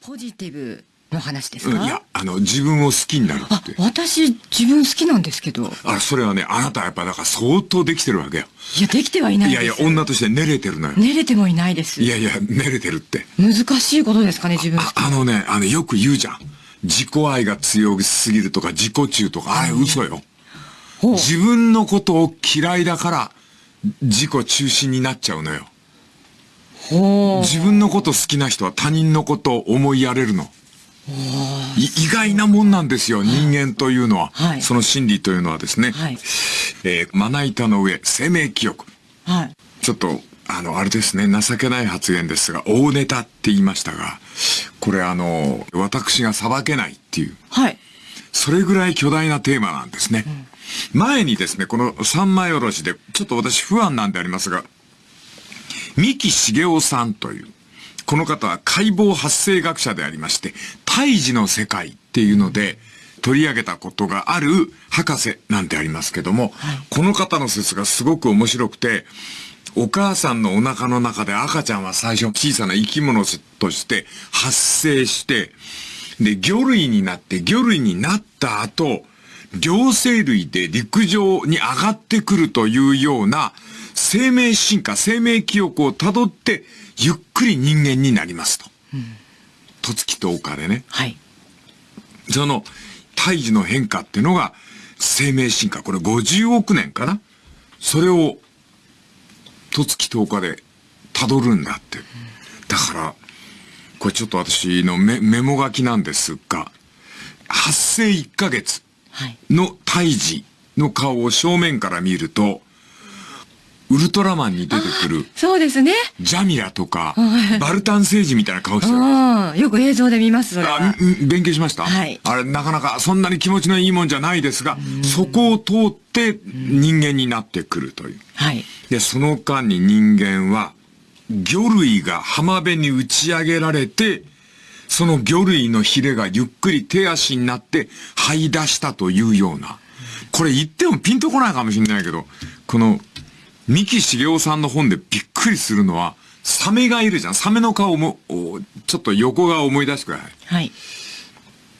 ポジティブの話ですか、うんいや、あの、自分を好きになるあって。私自分好きなんですけどあ、それはね、あなたはやっぱだから相当できてるわけよ。いやできてはいないですいやいや、女として寝れてるのよ。寝れてもいないですいやいや、寝れてるって。難しいことですかね自分好あきあのね、あの、よく言うじゃん。自己愛が強すぎるとか、自己中とか、あれ嘘よ。自分のことを嫌いだから、自己中心になっちゃうのよ。自分のこと好きな人は他人のことを思いやれるの。い意外なもんなんですよ、人間というのは。はいその心理というのはですね。はいえーまな板の上、生命記憶。はいちょっと、あの、あれですね、情けない発言ですが、大ネタって言いましたが、これあの、私が裁けないっていう、はいそれぐらい巨大なテーマなんですね。前にですね、この三枚おろしで、ちょっと私不安なんでありますが、三木茂雄さんという、この方は解剖発生学者でありまして、胎児の世界っていうので取り上げたことがある博士なんてありますけども、この方の説がすごく面白くて、お母さんのお腹の中で赤ちゃんは最初小さな生き物として発生して、で、魚類になって、魚類になった後、両生類で陸上に上がってくるというような生命進化、生命記憶をたどって、ゆっくり人間になりますと。とつき10日でね。はいその、胎児の変化っていうのが、生命進化。これ50億年かなそれを、とつき10日で辿るんだって。だから、これちょっと私のメメモ書きなんですが、発生1ヶ月はいの胎児の顔を正面から見ると、ウルトラマンに出てくるそうですね。ジャミラとか、バルタン星人みたいな顔してる。うん。よく映像で見ますあ、勉強しました？はい。あれ、なかなかそんなに気持ちのいいもんじゃないですが、そこを通って人間になってくるという。はい。で、その間に人間は、魚類が浜辺に打ち上げられて、その魚類のヒレがゆっくり手足になって這い出したというような。これ言ってもピンとこないかもしれないけど、この、三木茂雄さんの本でびっくりするのは、サメがいるじゃん。サメの顔も、おちょっと横が思い出してください。はい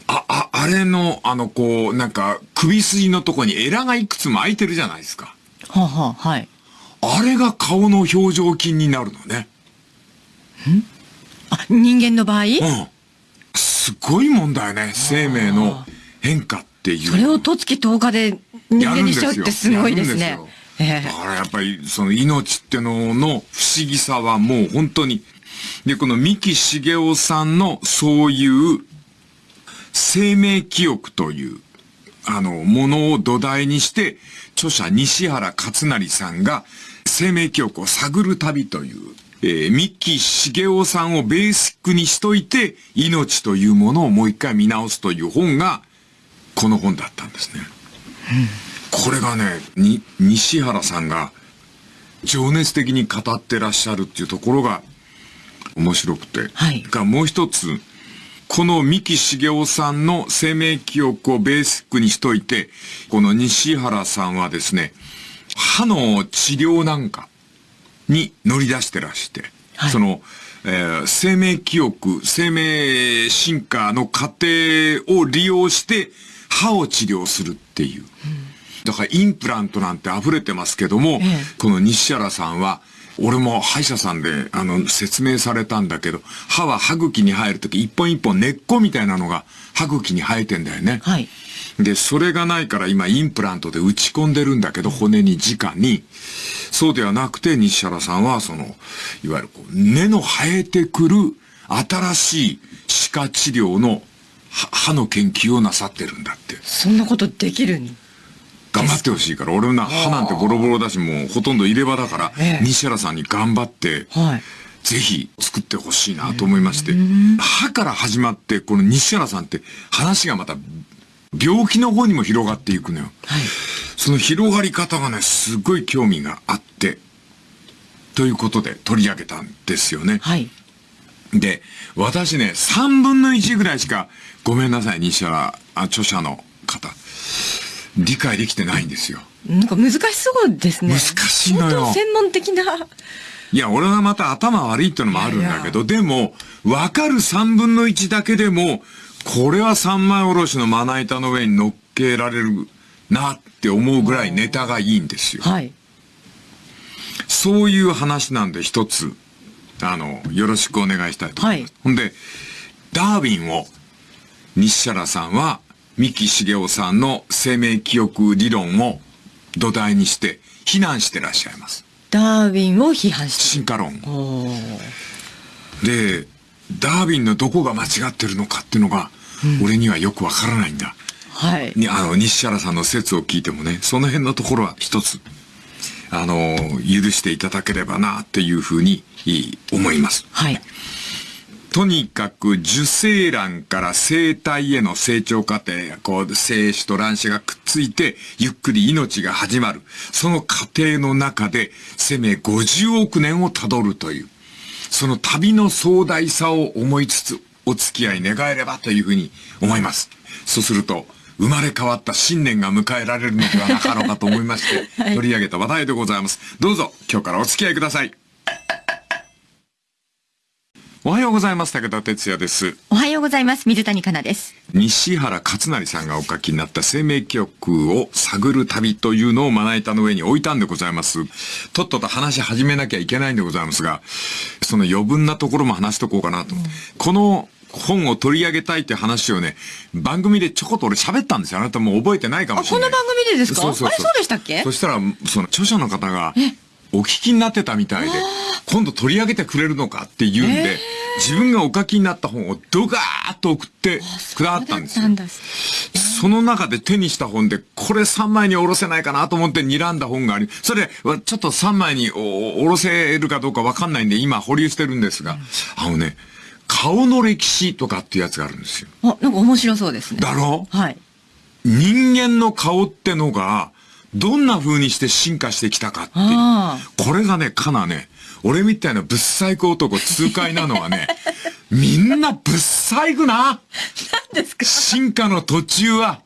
あ、あ、あれの、あの、こう、なんか、首筋のとこにエラがいくつも開いてるじゃないですか。はあ、はあ、はいあれが顔の表情筋になるのね。あ人間の場合？うん。すごいもんだよね。生命の変化っていう。それをとつき10日で人間にしちゃうってすごいですねやるんですよええだからやっぱりその命ってのの不思議さはもう本当に。で、この三木茂雄さんのそういう生命記憶というあのものを土台にして著者西原勝成さんが生命記憶を探る旅という、えー、三木茂雄さんをベーシックにしといて命というものをもう一回見直すという本がこの本だったんですね。これがね、に、西原さんが情熱的に語ってらっしゃるっていうところが面白くて。はいがもう一つ、この三木茂雄さんの生命記憶をベーシックにしといて、この西原さんはですね、歯の治療なんかに乗り出してらして、はいその、えー生命記憶、生命進化の過程を利用して歯を治療するっていう。だからインプラントなんて溢れてますけども、ええこの西原さんは、俺も歯医者さんで、あの、説明されたんだけど、歯は歯茎に生えるとき、一本一本根っこみたいなのが歯茎に生えてんだよね。はいで、それがないから今インプラントで打ち込んでるんだけど、骨に直に。そうではなくて、西原さんは、その、いわゆるこう根の生えてくる新しい歯科治療の歯歯の研究をなさってるんだって。そんなことできるん頑張ってほしいから、俺な、歯なんてボロボロだし、もうほとんど入れ歯だから、ええ。西原さんに頑張って、はい。ぜひ作ってほしいなと思いまして、歯から始まって、この西原さんって話がまた病気の方にも広がっていくのよ。はい。その広がり方がね、すごい興味があって、ということで取り上げたんですよね。はい。で、私ね、3分の1ぐらいしか、ごめんなさい、西原、あ著者の方、理解できてないんですよ。なんか難しそうですね難しいのよ専門的ないや、俺はまた頭悪いってのもあるんだけど、でも、わかる三分の一だけでも、これは三枚おろしのまな板の上に乗っけられるなって思うぐらいネタがいいんですよ。はい。そういう話なんで一つ、あの、よろしくお願いしたいと思います。はいほんで、ダーウィンを、西原さんは、三木茂雄さんの生命記憶理論を土台にして、非難してらっしゃいます。ダーウィンを批判して進化論で、ダーウィンのどこが間違ってるのかっていうのが、俺にはよくわからないんだ。はい。に、あの、西原さんの説を聞いてもね、その辺のところは一つ、あの、許していただければな、っていうふうにい思います。はい。とにかく受精卵から生体への成長過程がこう精子と卵子がくっついてゆっくり命が始まる。その過程の中で生命50億年をたどるという。その旅の壮大さを思いつつお付き合い願えればというふうに思います。そうすると生まれ変わった新年が迎えられるのではなかろうかと思いまして、取り上げた話題でございます。どうぞ今日からお付き合いください。おはようございます。武田哲也です。おはようございます。水谷香奈です。西原勝成さんがお書きになった生命記憶を探る旅というのをまな板の上に置いたんでございます。とっとと話し始めなきゃいけないんでございますが、その余分なところも話しとこうかなと。この本を取り上げたいって話をね、番組でちょこっと俺喋ったんですよ。あなたもう覚えてないかもあ、しれない。この番組でですか？そうそうそうあれそうでしたっけ？そしたら、その著者の方が、お聞きになってたみたいで、今度取り上げてくれるのかって言うんで、自分がお書きになった本をドガーッと送ってくださったんですよ。その中で手にした本で、これ3枚におろせないかなと思って睨んだ本があり、それ、ちょっと3枚におおろせるかどうかわかんないんで、今保留してるんですが、あのね、顔の歴史とかっていうやつがあるんですよ。あ、なんか面白そうですね。だろ？はい。人間の顔ってのが、どんな風にして進化してきたかっていう。あこれがね、かなね、俺みたいなぶっ細工男痛快なのはね、みんなぶっ細工な。何ですか？進化の途中は、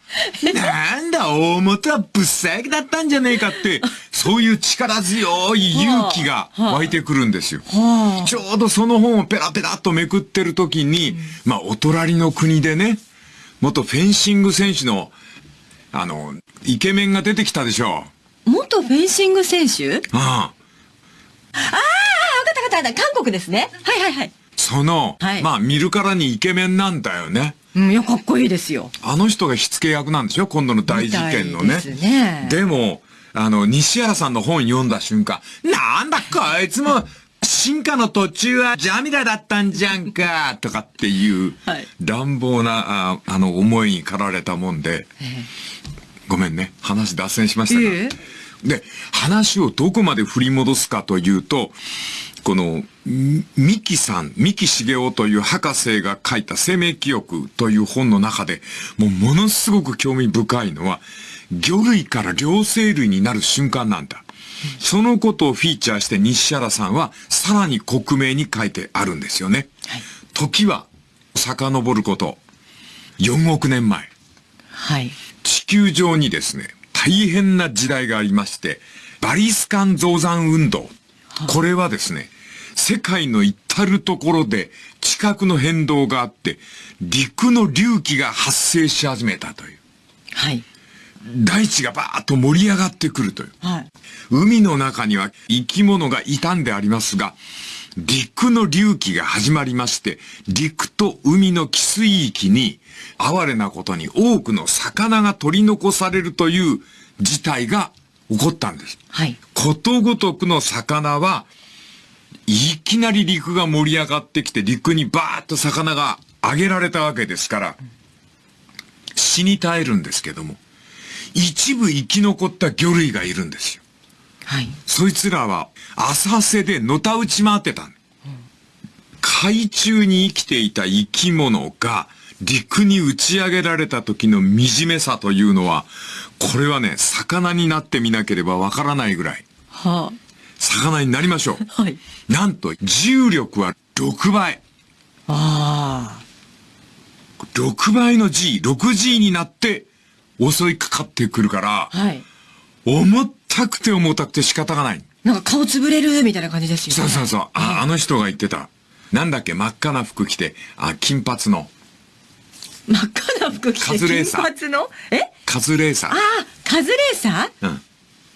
なんだ、大元はぶっ細工だったんじゃねえかって、そういう力強い勇気が湧いてくるんですよ。はちょうどその本をペラペラっとめくってる時に、まあ、お隣の国でね、元フェンシング選手の、あの、イケメンが出てきたでしょ。あ。元フェンシング選手？あ、ああ。わかったわかったわかった。韓国ですね。はいはいはい。その、はいまあ、見るからにイケメンなんだよね。うん、いや、かっこいいですよ。あの人が火付け役なんでしょ？今度の大事件のね。ですねでも、あの、西原さんの本読んだ瞬間、なんだこいつも、進化の途中はジャミラだったんじゃんか、とかっていうはい、乱暴な、ああの、思いに駆られたもんで、ごめんね、話脱線しましたが。えで、話をどこまで振り戻すかというと、この、み三木さん、三木茂雄という博士が書いた生命記憶という本の中で、もうものすごく興味深いのは、魚類から両生類になる瞬間なんだ。そのことをフィーチャーして西原さんはさらに克明に書いてあるんですよね。はい時は遡ること4億年前。はい。地球上にですね、大変な時代がありまして、バリスカン増産運動。これはですね、世界の至るところで地殻の変動があって、陸の隆起が発生し始めたという。はい。大地がバーッと盛り上がってくるという。はい。海の中には生き物がいたんでありますが、陸の隆起が始まりまして、陸と海の寄水域に、哀れなことに多くの魚が取り残されるという事態が起こったんです。はい。ことごとくの魚は、いきなり陸が盛り上がってきて、陸にバーッと魚が上げられたわけですから、死に絶えるんですけども、一部生き残った魚類がいるんですよ。はい。そいつらは浅瀬でのたうち回ってた。海中に生きていた生き物が陸に打ち上げられた時の惨めさというのは、これはね、魚になってみなければわからないぐらい、は魚になりましょう。あ。はい。なんと重力は6倍。あ6倍の G、6G になって襲いかかってくるからあ。、はい。重たくて重たくて仕方がない。なんか顔つぶれるみたいな感じですよね。そうそうそう。あ、あの人が言ってた。なんだっけ、真っ赤な服着て、あ、金髪の。真っ赤な服着て、カズレーサー金髪の？え？カズレーサああ、カズレーサー？ー。うん。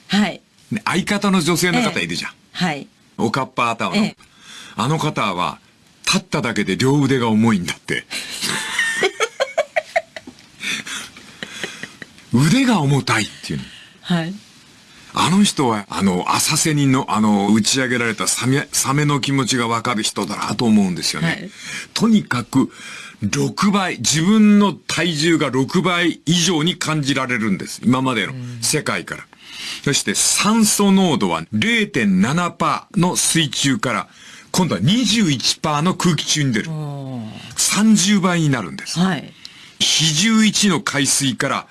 はい。ね相方の女性の方いるじゃん。はい。おかっぱ頭の。ええあの方は、立っただけで両腕が重いんだって。腕が重たいっていうの。はい。あの人は、あの、浅瀬にの、あの、打ち上げられたサメ、サメの気持ちがわかる人だなと思うんですよね。はいとにかく、6倍、自分の体重が6倍以上に感じられるんです。今までの世界から。そして酸素濃度は0.7%の水中から、今度は21%の空気中に出る。30倍になるんです。はい。比重1の海水から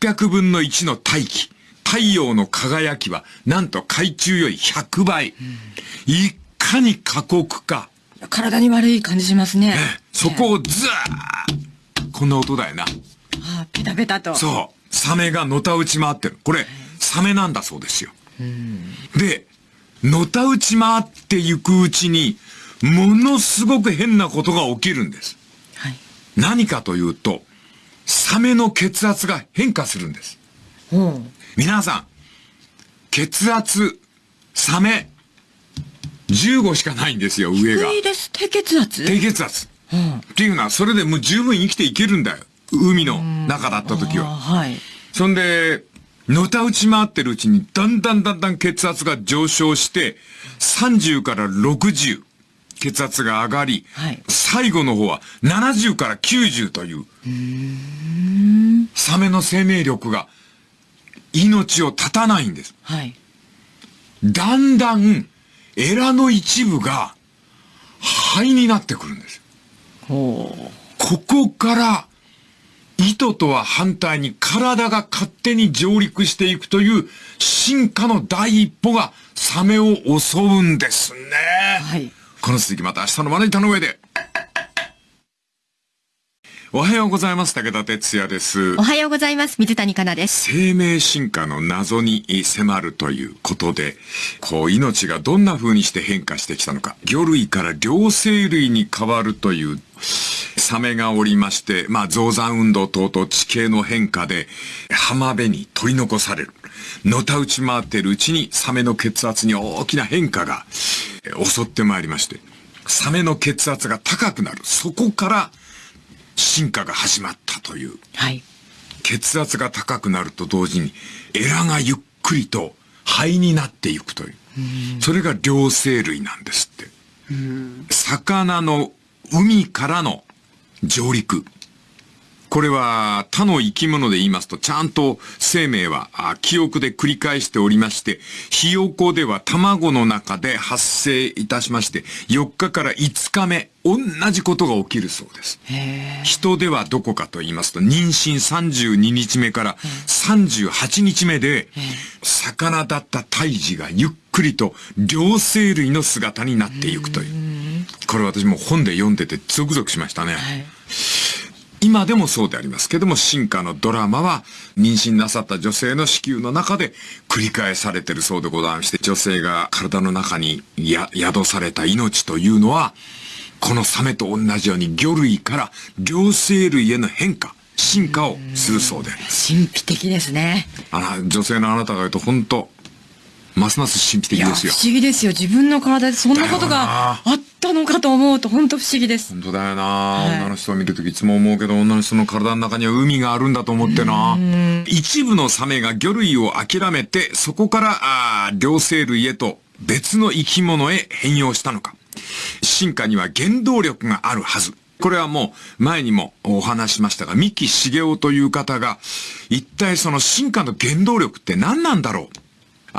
800分の1の大気。太陽の輝きはなんと海中より100倍。いかに過酷か。体に悪い感じしますね。そこをずーっこんな音だよな。ああ、ペタペタと。そう。サメがのたうち回ってる。これ、サメなんだそうですよ。で、のたうち回っていくうちに、ものすごく変なことが起きるんです。はい。何かというと、サメの血圧が変化するんです。皆さん、血圧、サメ、15しかないんですよ、上が低。いです。低血圧？低血圧。うんっていうのは、それでもう十分生きていけるんだよ。海の中だった時は。はい。そんで、のたうち回ってるうちに、だんだんだんだん血圧が上昇して、30から60、血圧が上がり、はい最後の方は70から90という、サメの生命力が命を絶たないんです。はい。だんだん、エラの一部が肺になってくるんです。ここから、糸とは反対に体が勝手に上陸していくという進化の第一歩がサメを襲うんですね。はい。この続きまた明日のまな板の上で。おはようございます。武田哲也ですお。はようございます。水谷香奈です。生命進化の謎に迫るということで、こう命がどんな風にして変化してきたのか、魚類から両生類に変わるというサメがおりまして、まあ増産運動等々地形の変化で浜辺に取り残される。のたうち回っているうちにサメの血圧に大きな変化がえー襲ってまいりまして、サメの血圧が高くなる。そこから進化が始まったという。はい。血圧が高くなると同時に、エラがゆっくりと肺になっていくという。それが両生類なんですって。魚の海からの上陸。これは他の生き物で言いますと、ちゃんと生命はあ記憶で繰り返しておりまして、ひよこでは卵の中で発生いたしまして、4日から5日目、同じことが起きるそうです。人ではどこかと言いますと、妊娠32日目から38日目で、魚だった胎児がゆっくりと両生類の姿になっていくという。これ私も本で読んでてゾクゾクしましたね。はい。今でもそうでありますけども、進化のドラマは、妊娠なさった女性の子宮の中で繰り返されてるそうでございまして、女性が体の中にや宿された命というのは、このサメと同じように魚類から両生類への変化、進化をするそうであります。神秘的ですね。あの、女性のあなたが言うと本当ますます神秘的ですよ。思議ですよ。自分の体でそんなことがあったのかと思うと、本当不思議です。本当だよな、はい女の人を見るときいつも思うけど、女の人の体の中には海があるんだと思ってな。一部のサメが魚類を諦めて、そこから、あー両生類へと別の生き物へ変容したのか。進化には原動力があるはず。これはもう前にもお話ししましたが、三木茂雄という方が、一体その進化の原動力って何なんだろう？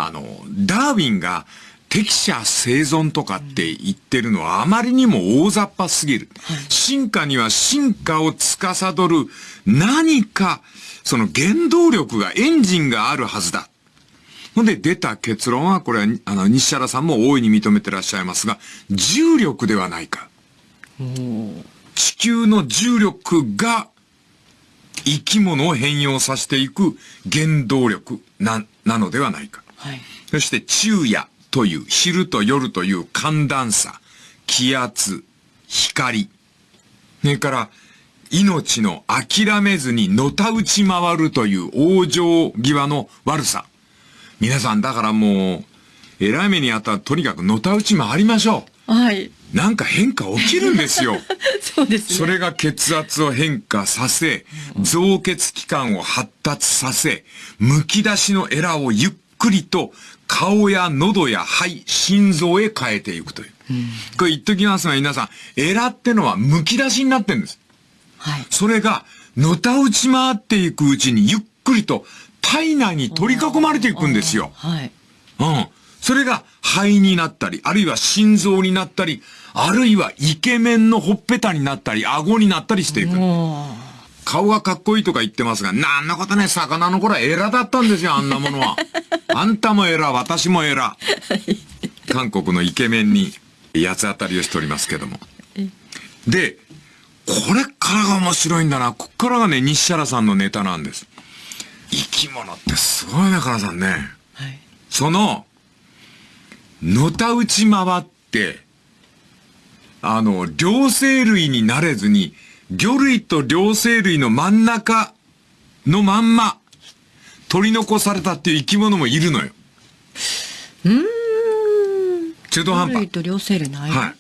あの、ダーウィンが適者生存とかって言ってるのはあまりにも大雑把すぎる。進化には進化を司る何か、その原動力が、エンジンがあるはずだ。ほんで出た結論は、これは、あの、西原さんも大いに認めてらっしゃいますが、重力ではないか。地球の重力が生き物を変容させていく原動力な、なのではないか。はい。そして昼夜という、昼と夜という寒暖差、気圧、光。それから、命の諦めずにのたうち回るという往生際の悪さ。皆さんだからもう、偉い目にあったらとにかくのたうち回りましょう。はい。なんか変化起きるんですよ。そうですね。それが血圧を変化させ、造血器官を発達させ、剥き出しのエラをゆっくりと顔や喉や肺、心臓へ変えていくという。うん、これ言っときますが皆さん、エラってのは剥き出しになってるんです。はい。それが、のたうち回っていくうちにゆっくりと体内に取り囲まれていくんですよ。はい。うん。それが肺になったり、あるいは心臓になったり、あるいはイケメンのほっぺたになったり、顎になったりしていく。顔がかっこいいとか言ってますが、なんなことね、魚の頃はエラだったんですよ、あんなものは。あんたもエラ、私もエラ。韓国のイケメンに八つ当たりをしておりますけども。で、これからが面白いんだな。こっからがね、西原さんのネタなんです。生き物ってすごいね、かなさんね。はい、その、のたうち回って、あの、両生類になれずに、魚類と両生類の真ん中のまんま、取り残されたっていう生き物もいるのよ。うん。中途半端。と両生類の間。はい。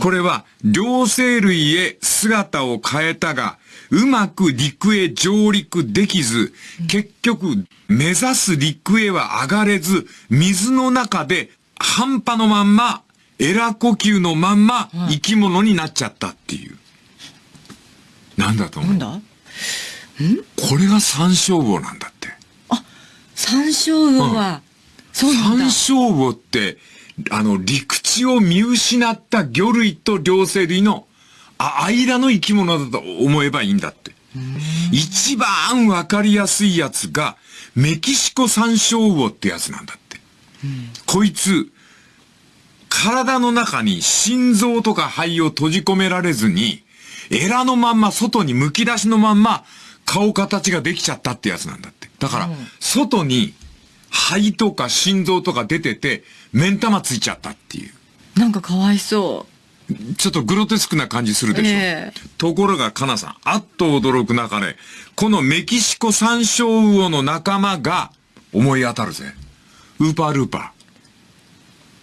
これは、両生類へ姿を変えたが、うまく陸へ上陸できず、結局、目指す陸へは上がれず、水の中で半端のまんま、エラ呼吸のまんま、生き物になっちゃったっていう。なんだと思う？なんだ？ん？これが山椒魚なんだって。あ、山椒魚は、うん、そうなんだ。山椒魚って、あの、陸地を見失った魚類と両生類の、あ、間の生き物だと思えばいいんだって。一番わかりやすいやつが、メキシコ山椒魚ってやつなんだって。こいつ、体の中に心臓とか肺を閉じ込められずに、エラのまんま外に剥き出しのまんま顔形ができちゃったってやつなんだって。だから、外に肺とか心臓とか出てて、目ん玉ついちゃったっていう。なんかかわいそう。ちょっとグロテスクな感じするでしょ。えー、ところが、かなさん、あっと驚く中で、このメキシコ山椒魚の仲間が思い当たるぜ。ウーパールーパ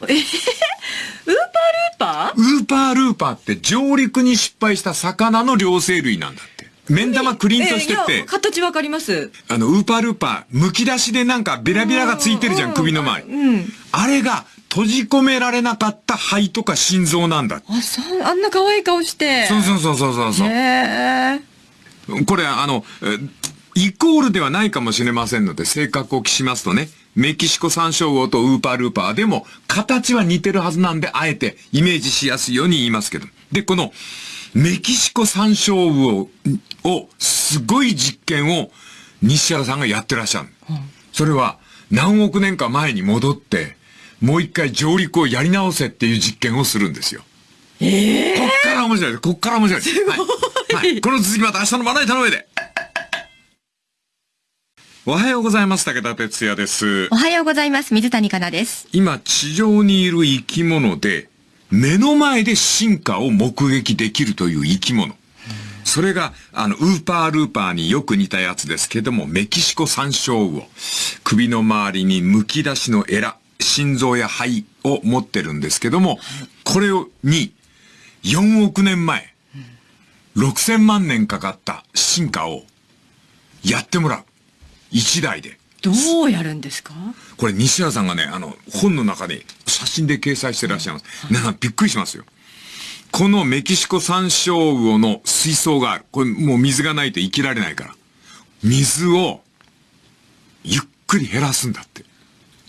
ー。えー、ウーパールーパー？ウーパールーパーって上陸に失敗した魚の両生類なんだ。目ん玉クリンとしてて。形わかります。あの、ウーパールーパー、剥き出しでなんかベラベラがついてるじゃん、首の前。うん。あれが閉じ込められなかった肺とか心臓なんだ。あ、そう、あんな可愛い顔して。そうそうそうそうそう。へこれ、あの、イコールではないかもしれませんので、正確を期しますとね、メキシコ山椒魚とウーパールーパーでも、形は似てるはずなんで、あえてイメージしやすいように言いますけど。で、この、メキシコ山椒魚を、すごい実験を西原さんがやってらっしゃる。うん、それは何億年か前に戻って、もう一回上陸をやり直せっていう実験をするんですよ。ええー、こっから面白いです。こっから面白いです。すごい。はい。はい、この続きまた明日のまな板の上で。おはようございます。武田哲也です。おはようございます。水谷香奈です。今、地上にいる生き物で、目の前で進化を目撃できるという生き物。それが、あの、ウーパールーパーによく似たやつですけども、メキシコ山椒魚。首の周りに剥き出しのエラ、心臓や肺を持ってるんですけども、これを、に、4億年前、6000万年かかった進化を、やってもらう。一台で。どうやるんですか？これ西原さんがね、あの、本の中に写真で掲載してらっしゃいます。皆さんびっくりしますよ。このメキシコ山椒魚の水槽がある。これもう水がないと生きられないから。水を、ゆっくり減らすんだって。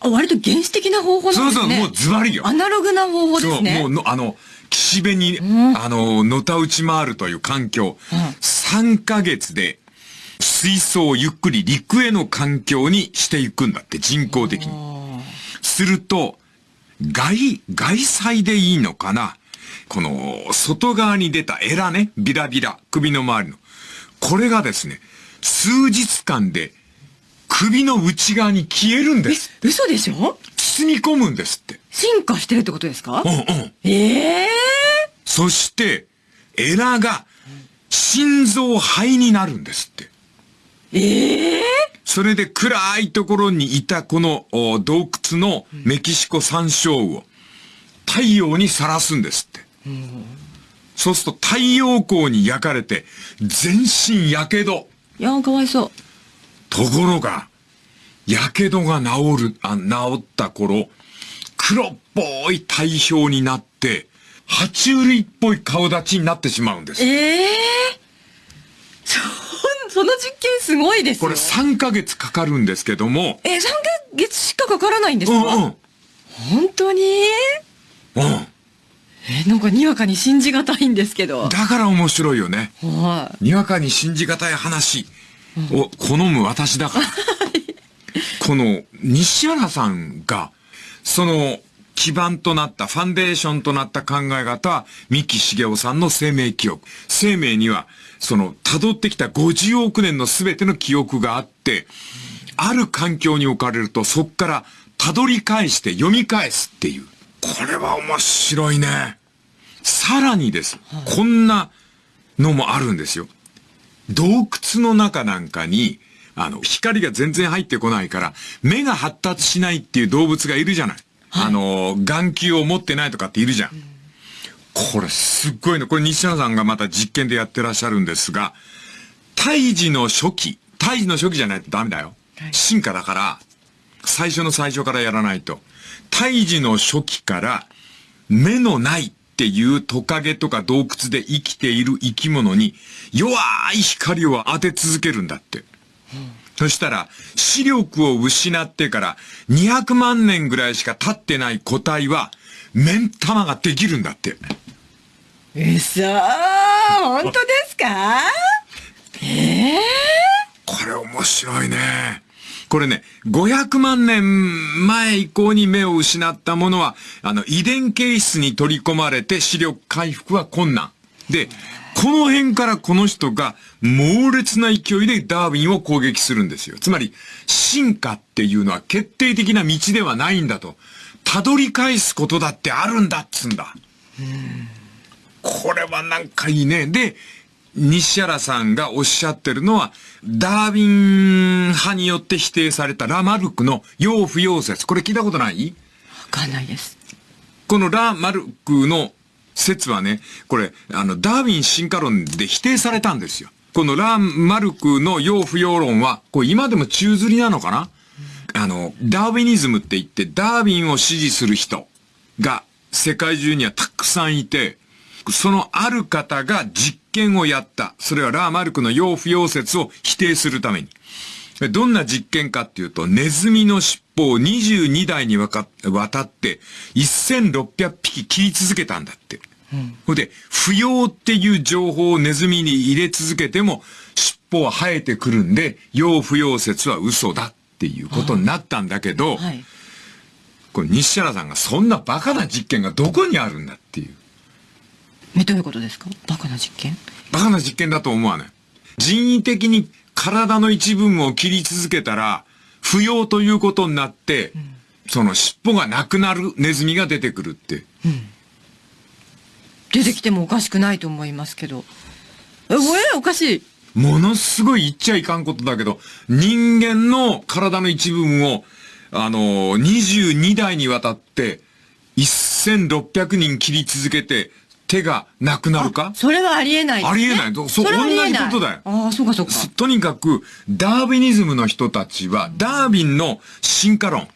あ、割と原始的な方法なんですね。そうそう、もうズバリよ。アナログな方法ですね。そう、もうの、あの、岸辺に、うん、あの、のたうち回るという環境。うん、3ヶ月で水槽をゆっくり陸への環境にしていくんだって、人工的に。すると、外、外彩でいいのかな？この、外側に出たエラね、ビラビラ、首の周りの。これがですね、数日間で首の内側に消えるんです。嘘でしょ？包み込むんですって。進化してるってことですか？うんうん。ええそして、エラが心臓肺になるんですって。ええそれで暗いところにいたこのお洞窟のメキシコ山椒魚を太陽にさらすんですって。そうすると太陽光に焼かれて全身火傷。いやー、かわいそう。ところが、火傷が治る、あ、治った頃、黒っぽい体表になって、爬虫類っぽい顔立ちになってしまうんです。ええそ、その実験すごいですよ。これ3ヶ月かかるんですけども、え、3ヶ月しかかからないんですか、うんうん。本当に？うん。え、なんかにわかに信じがたいんですけど。だから面白いよね。はい。にわかに信じがたい話を好む私だから。この西原さんが、その基盤となった、ファンデーションとなった考え方は、三木茂雄さんの生命記憶。生命には、その辿ってきた50億年の全ての記憶があって、ある環境に置かれると、そっから辿り返して読み返すっていう。これは面白いね。さらにです。こんなのもあるんですよ。洞窟の中なんかに、あの、光が全然入ってこないから、目が発達しないっていう動物がいるじゃない。あの、眼球を持ってないとかっているじゃん。これすっごいの。これ西野さんがまた実験でやってらっしゃるんですが、胎児の初期、胎児の初期じゃないとダメだよ。進化だから、最初の最初からやらないと。胎児の初期から、目のないっていうトカゲとか洞窟で生きている生き物に弱い光を当て続けるんだって。そしたら、視力を失ってから200万年ぐらいしか経ってない個体は、目ん玉ができるんだって。うそー本当ですか？ええこれ面白いね。これね、500万年前以降に目を失ったものは、あの、遺伝形質に取り込まれて視力回復は困難。で、この辺からこの人が猛烈な勢いでダーウィンを攻撃するんですよ。つまり、進化っていうのは決定的な道ではないんだと。辿り返すことだってあるんだっつんだ。これはなんかいいね。で、西原さんがおっしゃってるのは、ダーウィン派によって否定されたラマルクの要不要説。これ聞いたことない？わかんないです。このラマルクの説はね、これ、あの、ダーウィン進化論で否定されたんですよ。このラマルクの要不要論は、これ今でも宙吊りなのかな？あの、ダーウィニズムって言って、ダーウィンを支持する人が世界中にはたくさんいて、そのある方が実験をやった。それはラーマルクの要不要説を否定するために。どんな実験かっていうと、ネズミの尻尾を22代にわたって1600匹切り続けたんだって。ほ、んで、不要っていう情報をネズミに入れ続けても、尻尾は生えてくるんで、要不要説は嘘だっていうことになったんだけど、はい。これ西原さんがそんなバカな実験がどこにあるんだって。え、どういうことですか？バカな実験？バカな実験だと思わない。人為的に体の一部分を切り続けたら、不要ということになって、その尻尾がなくなるネズミが出てくるって。出てきてもおかしくないと思いますけど。え、えおかしい。ものすごい言っちゃいかんことだけど、人間の体の一部分を、あの、22代にわたって、1600人切り続けて、手がなくなるか？それはありえないね。ありえないどそう同じことだよああ、そうかそうか。すとにかく、ダーウィニズムの人たちは、ダーウィンの進化論、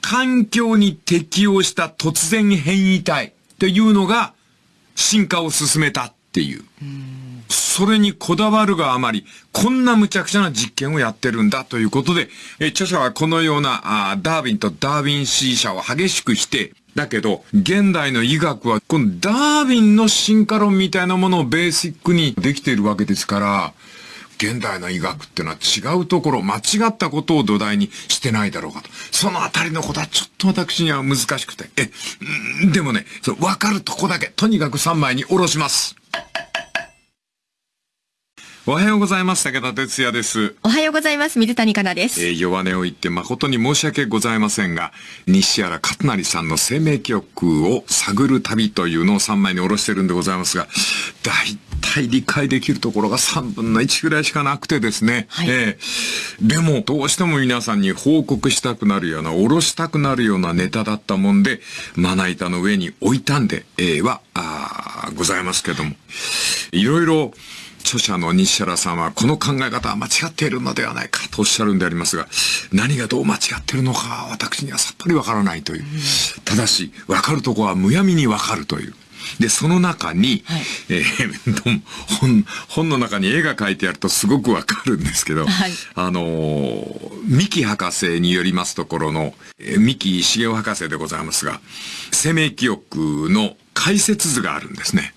環境に適応した突然変異体っていうのが、進化を進めたっていう。それにこだわるがあまり、こんな無茶苦茶な実験をやってるんだということで、え著者はこのようなあーダーウィンとダーウィン支持者を激しく否定。だけど、現代の医学は、このダーウィンの進化論みたいなものをベーシックにできているわけですから、現代の医学ってのは違うところ、間違ったことを土台にしてないだろうかと。そのあたりのことはちょっと私には難しくて。え、でもね、わかるとこだけ、とにかく3枚におろします。おはようございます。武田哲也です。おはようございます。水谷香奈です。えー、弱音を言って誠に申し訳ございませんが、西原勝成さんの生命記憶を探る旅というのを3枚に下ろしてるんでございますが、大体理解できるところが3分の1ぐらいしかなくてですね。はい、えー、でも、どうしても皆さんに報告したくなるような、下ろしたくなるようなネタだったもんで、まな板の上に置いたんで、えー、は、あございますけども。いろいろ、著者の西原さんはこの考え方は間違っているのではないかとおっしゃるんでありますが、何がどう間違ってるのか私にはさっぱりわからないという。ただし、わかるとこはむやみにわかるという。で、その中に、はい、えー、本、本の中に絵が描いてあるとすごくわかるんですけど、はい、あのー、三木博士によりますところの、えー、三木茂雄博士でございますが、生命記憶の解説図があるんですね。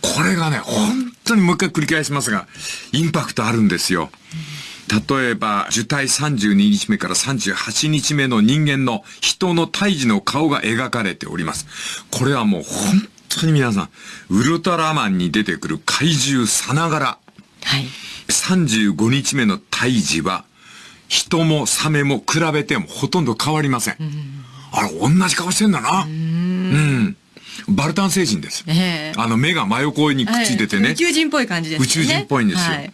これがね、本当にもう一回繰り返しますが、インパクトあるんですよ。例えば、受胎32日目から38日目の人間の人の胎児の顔が描かれております。これはもう本当に皆さん、ウルトラマンに出てくる怪獣さながら。はい。35日目の胎児は、人もサメも比べてもほとんど変わりません。あれ、同じ顔してんだな。うんうんバルタン星人です。えー、あの目が真横にくっついててね。宇宙人っぽい感じですね。宇宙人っぽいんですよ。はい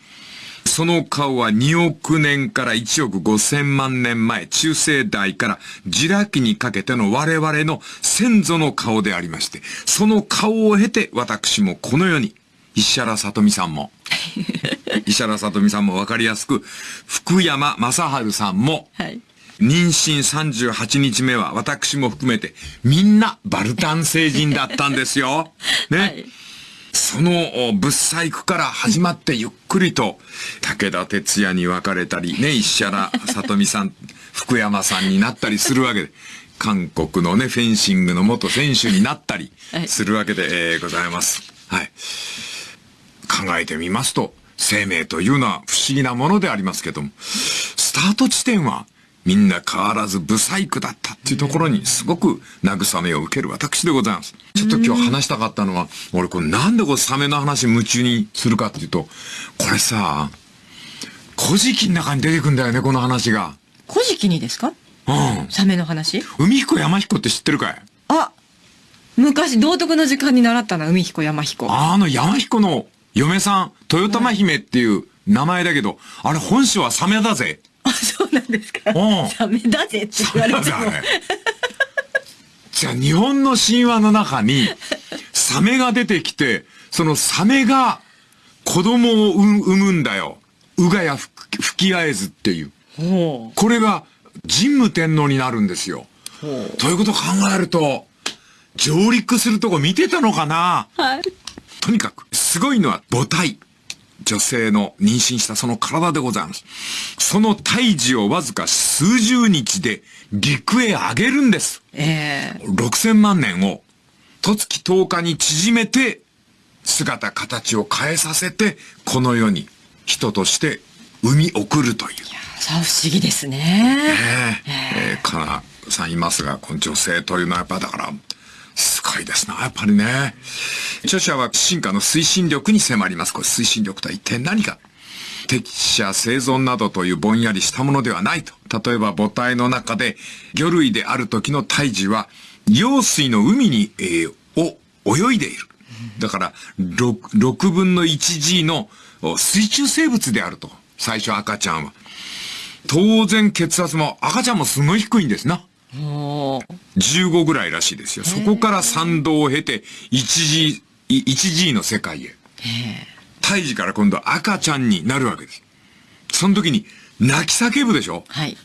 その顔は2億年から1億5千万年前、中世代からジラ紀にかけての我々の先祖の顔でありまして、その顔を経て私もこの世に、石原さとみさんも、石原さとみさんもわかりやすく、福山雅治さんも、はい妊娠38日目は私も含めてみんなバルタン星人だったんですよ。ね。はいその物細工から始まってゆっくりと武田鉄矢に分かれたり、ね、石原さとみさん、福山さんになったりするわけで、韓国のね、フェンシングの元選手になったりするわけで、はい、えー、ございます。はい。考えてみますと、生命というのは不思議なものでありますけども、スタート地点はみんな変わらずブサイクだったっていうところにすごく慰めを受ける私でございます。ちょっと今日話したかったのは、俺これなんでこれサメの話夢中にするかっていうと、これさ、古事記の中に出てくんだよね、この話が。古事記にですか？うん。サメの話？海彦山彦って知ってるかい？あ昔道徳の時間に習ったな、海彦山彦。あの山彦の嫁さん、豊玉姫っていう名前だけど、あれ本性はサメだぜ。あ、そうなんですか。サメだぜって言われても。じゃあ日本の神話の中に、サメが出てきて、そのサメが子供を産むんだよ。うがや吹き合えずっていう。これが神武天皇になるんですよ。ということを考えると、上陸するとこ見てたのかなはい。とにかく、すごいのは母体。女性の妊娠したその体でございます。その胎児をわずか数十日で陸へ上げるんです。ええー。6000万年を、十月10日に縮めて、姿形を変えさせて、この世に人として生み送るという。いや、さ不思議ですね。ええー、えー、かなさんいますが、この女性というのはやっぱだから、すごいですな、やっぱりね。著者は進化の推進力に迫ります。これ推進力とは一体何か適者生存などというぼんやりしたものではないと。例えば母体の中で魚類である時の胎児は、用水の海に、えー、を泳いでいる。だから6、6分の 1G の水中生物であると。最初赤ちゃんは。当然血圧も赤ちゃんもすごい低いんですな。15ぐらいらしいですよ。そこから参道を経て 1G、1G の世界へ。胎児から今度赤ちゃんになるわけです。その時に泣き叫ぶでしょ？はい。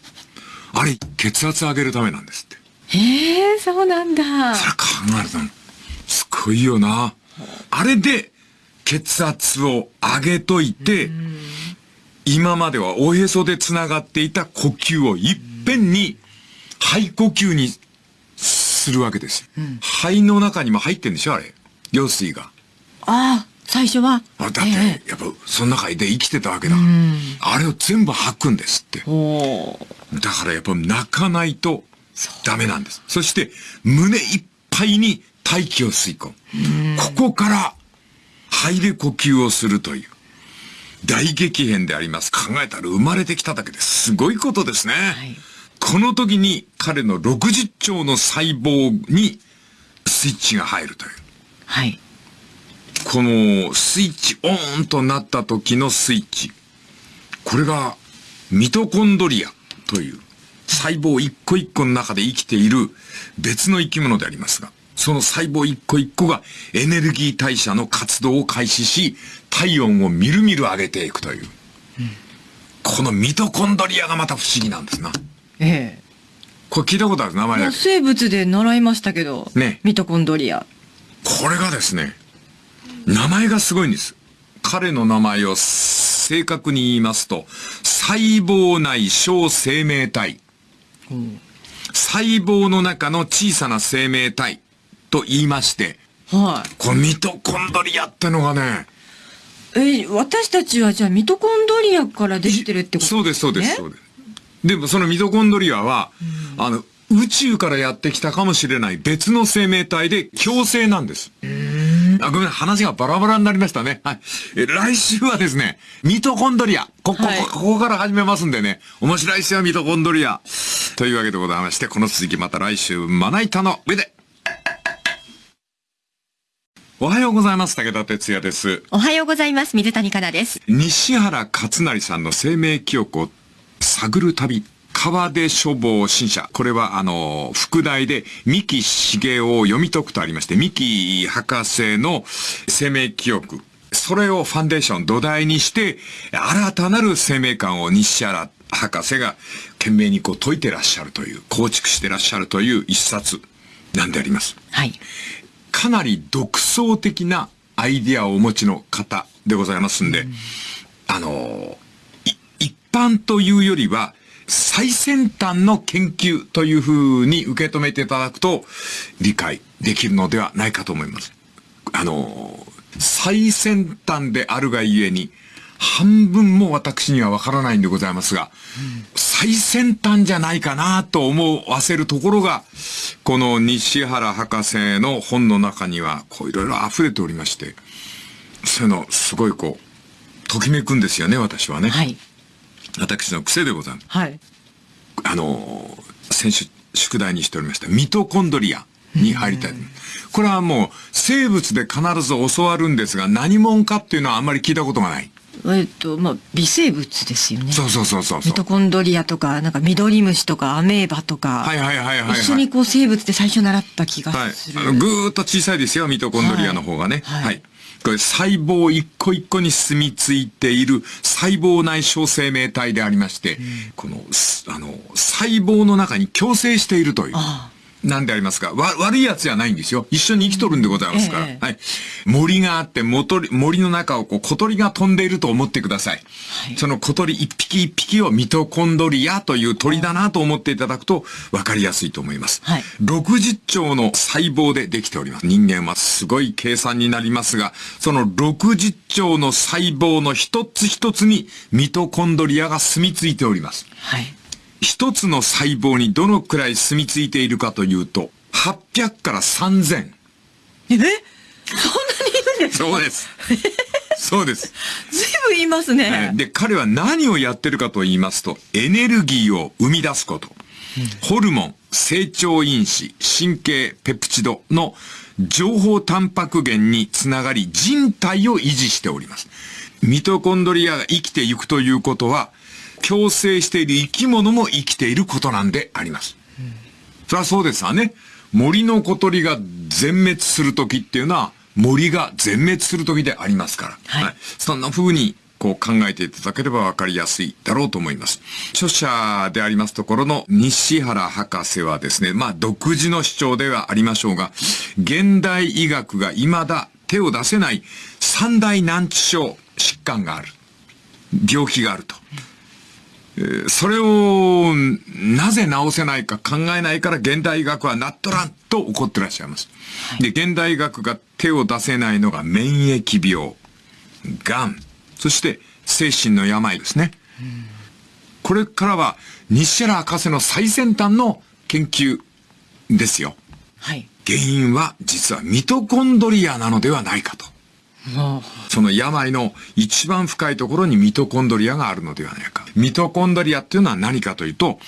あれ、血圧上げるためなんですって。へえ、そうなんだ。それ考えると、すごいよな。あれで血圧を上げといて、今まではおへそで繋がっていた呼吸をいっぺんに肺呼吸にするわけですうん、肺の中にも入ってんでしょあれ。用水が。ああ、最初は。あだって、えやっぱ、その中で生きてたわけだ。あれを全部吐くんですって。だからやっぱ泣かないとダメなんです。そして、胸いっぱいに大気を吸い込む。ここから、肺で呼吸をするという。大激変であります。考えたら生まれてきただけですごいことですね。いこの時に彼の60兆の細胞にスイッチが入るという。はい。このスイッチオーンとなった時のスイッチ。これがミトコンドリアという細胞一個一個の中で生きている別の生き物でありますが、その細胞一個一個がエネルギー代謝の活動を開始し、体温をみるみる上げていくという。このミトコンドリアがまた不思議なんですな。ええこれ聞いたことある名前まあだけど。生物で習いましたけど、ねミトコンドリア。これがですね、名前がすごいんです。彼の名前を正確に言いますと、細胞内小生命体。細胞の中の小さな生命体と言いまして、はい。このミトコンドリアってのがね、え、私たちはじゃあミトコンドリアからできてるってことそうです、そうです、ねそうです。でもそのミトコンドリアは、あの、宇宙からやってきたかもしれない別の生命体で共生なんです。あごめん、話がバラバラになりましたね。はい。え来週はですね、ミトコンドリア。ここ、はいこここから始めますんでね。面白いですよ、ミトコンドリア。というわけでございまして、この続きまた来週、まな板の上で。おはようございます。武田哲也です。おはようございます。水谷香奈です。西原勝成さんの生命記憶を探る旅。川出書房新社。これは、あの、副題で、三木茂雄を読み解くとありまして、三木博士の生命記憶。それをファンデーション土台にして、新たなる生命観を西原博士が懸命にこう解いてらっしゃるという、構築してらっしゃるという一冊なんであります。はい。かなり独創的なアイディアをお持ちの方でございますんで、あのい一般というよりは、最先端の研究というふうに受け止めていただくと、理解できるのではないかと思います。あの最先端であるがゆえに、半分も私にはわからないんでございますが、最先端じゃないかなと思わせるところが、この西原博士の本の中には、こういろいろ溢れておりまして、そういうの、すごいこう、ときめくんですよね、私はね。はい。私の癖でございます。はい。あのー、先週宿題にしておりました、ミトコンドリアに入りたい。これはもう、生物で必ず教わるんですが、何者かっていうのはあんまり聞いたことがない。えっと、まあ、微生物ですよね。そうそうそうそうミ。トコンドリアとか、なんかミドリムシとかアメーバとか、はいはいはいはい、はい。一緒にこう生物で最初習った気がはいする。。あのぐーっと小さいですよ、ミトコンドリアの方がね。はいはい。これ細胞一個一個に住み着いている細胞内小生命体でありまして、この、あの、細胞の中に共生しているという。あなんでありますか？わ、悪いやつじゃないんですよ。一緒に生きとるんでございますから。ええはい。森があって、もとり森の中をこう小鳥が飛んでいると思ってください。その小鳥一匹一匹をミトコンドリアという鳥だなと思っていただくと分かりやすいと思います。はい60兆の細胞でできております。人間はすごい計算になりますが、その60兆の細胞の一つ一つにミトコンドリアが住み着いております。はい。一つの細胞にどのくらい住み着いているかというと、800から3000。え？そんなにいるんですかそうです。そうです。ずいぶんいますね。で、彼は何をやってるかと言いますと、エネルギーを生み出すこと。ホルモン、成長因子、神経、ペプチドの情報タンパク源につながり人体を維持しております。ミトコンドリアが生きていくということは、共生している生き物も生きていることなんであります。そりゃそうですわね。森の小鳥が全滅する時っていうのは、森が全滅する時でありますから。はいそんな風に、こう考えていただければわかりやすいだろうと思います。著者でありますところの西原博士はですね、まあ独自の主張ではありましょうが、現代医学が未だ手を出せない三大難治症疾患がある。病気があると。えーそれをなぜ治せないか考えないから現代医学はなっとらんと怒ってらっしゃいます。で、現代医学が手を出せないのが免疫病、癌、そして精神の病ですね。これからは西原博士の最先端の研究ですよ。はい。原因は実はミトコンドリアなのではないかと。はその病の一番深いところにミトコンドリアがあるのではないか。ミトコンドリアっていうのは何かというと、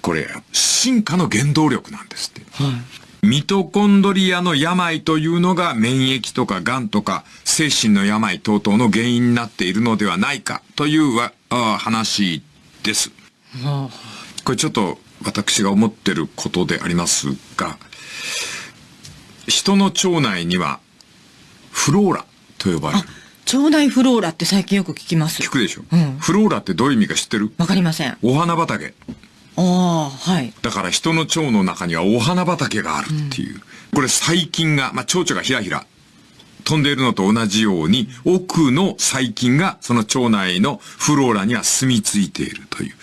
これ、進化の原動力なんですって。あはい。ミトコンドリアの病というのが免疫とか癌とか精神の病等々の原因になっているのではないかというわあ話です。はこれちょっと私が思ってることでありますが、人の腸内にはフローラと呼ばれる。腸内フローラって最近よく聞きます。聞くでしょ、うんフローラってどういう意味か知ってる？わかりません。あお花畑。あ、はい。だから人の腸の中にはお花畑があるっていう。これ細菌が、まあ、蝶々がひらひら飛んでいるのと同じように、奥の細菌がその腸内のフローラには住み着いているという。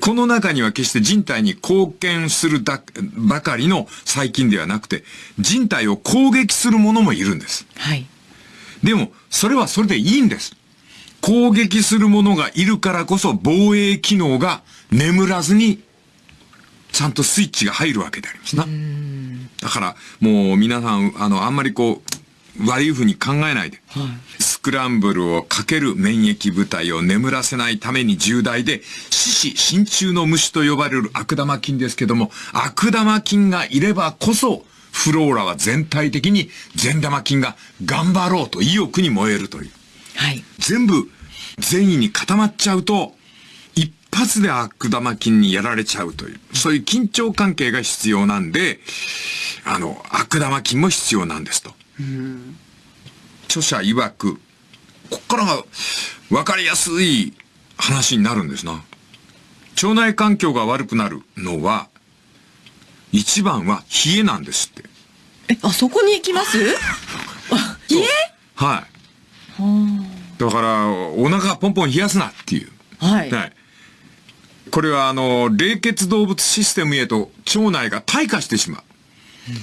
この中には決して人体に貢献するだばかりの細菌ではなくて、人体を攻撃するものもいるんです。はい。でも、それはそれでいいんです。攻撃する者がいるからこそ防衛機能が眠らずに、ちゃんとスイッチが入るわけでありますな。だから、もう皆さん、あの、あんまりこう、悪い風に考えないで、スクランブルをかける免疫部隊を眠らせないために重大で、四死真鍮の虫と呼ばれる悪玉菌ですけども、悪玉菌がいればこそ、フローラは全体的に善玉菌が頑張ろうと意欲に燃えるという。はい。全部善意に固まっちゃうと、一発で悪玉菌にやられちゃうという、そういう緊張関係が必要なんで、あの、悪玉菌も必要なんですと。著者曰く、こっからが分かりやすい話になるんですな。腸内環境が悪くなるのは、一番は冷えなんですって。え、あそこに行きます？あ、そうえはい。だから、お腹ポンポン冷やすなっていう。はい。はい。これはあの、冷血動物システムへと腸内が退化してしまう。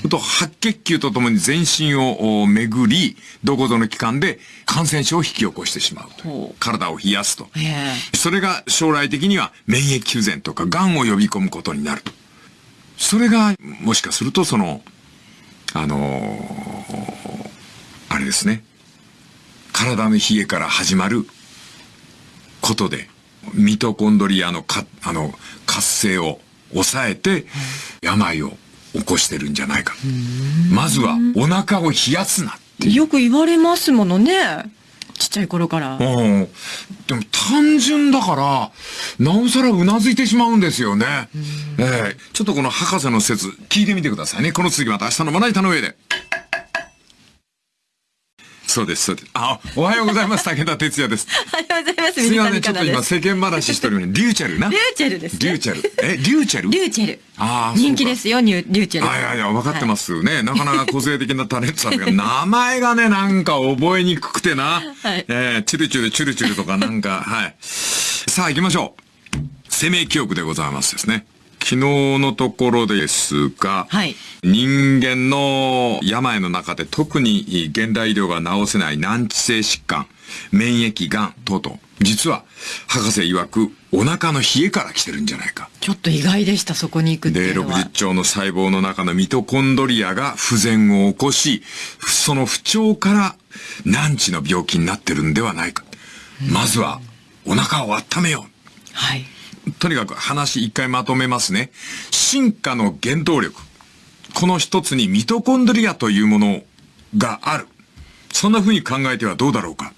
と白血球とともに全身をお巡り、どこぞの器官で感染症を引き起こしてしまうと体を冷やすと。ええそれが将来的には免疫不全とか癌を呼び込むことになると。それが、もしかするとその、あのーあれですね。体の冷えから始まることで、ミトコンドリアのか、あの、活性を抑えて、病を起こしてるんじゃないか。まずは、お腹を冷やすなって。よく言われますものね。ちっちゃい頃から。うん。でも単純だから、なおさらうなずいてしまうんですよね。ええちょっとこの博士の説、聞いてみてくださいね。この次また明日のまな板の上で。そうです、そうです。あ、おはようございます。武田哲也です。おはようございます。すいません、水ちょっと今。世間話してるのに、リューチェルな。リューチェルですね。リューチェル。え、リューチェル？リューチェル。ああ、人気ですよ、リューチェル。あいやいや、分かってますね。なかなか個性的なタレントさんが、名前がね、なんか覚えにくくてな。はいえー、チュルチュルチュルチュルとかなんか、はい。さあ行きましょう。生命記憶でございますですね。昨日のところですが、はい人間の病の中で特に現代医療が治せない難治性疾患、免疫がん等々、実は博士曰くお腹の冷えから来てるんじゃないか。ちょっと意外でした、そこに行くってで、いうのは60。兆の細胞の中のミトコンドリアが不全を起こし、その不調から難治の病気になってるんではないか。まずは、お腹を温めよはい。とにかく話一回まとめますね。進化の原動力。この一つにミトコンドリアというものがある。そんな風に考えてはどうだろうか。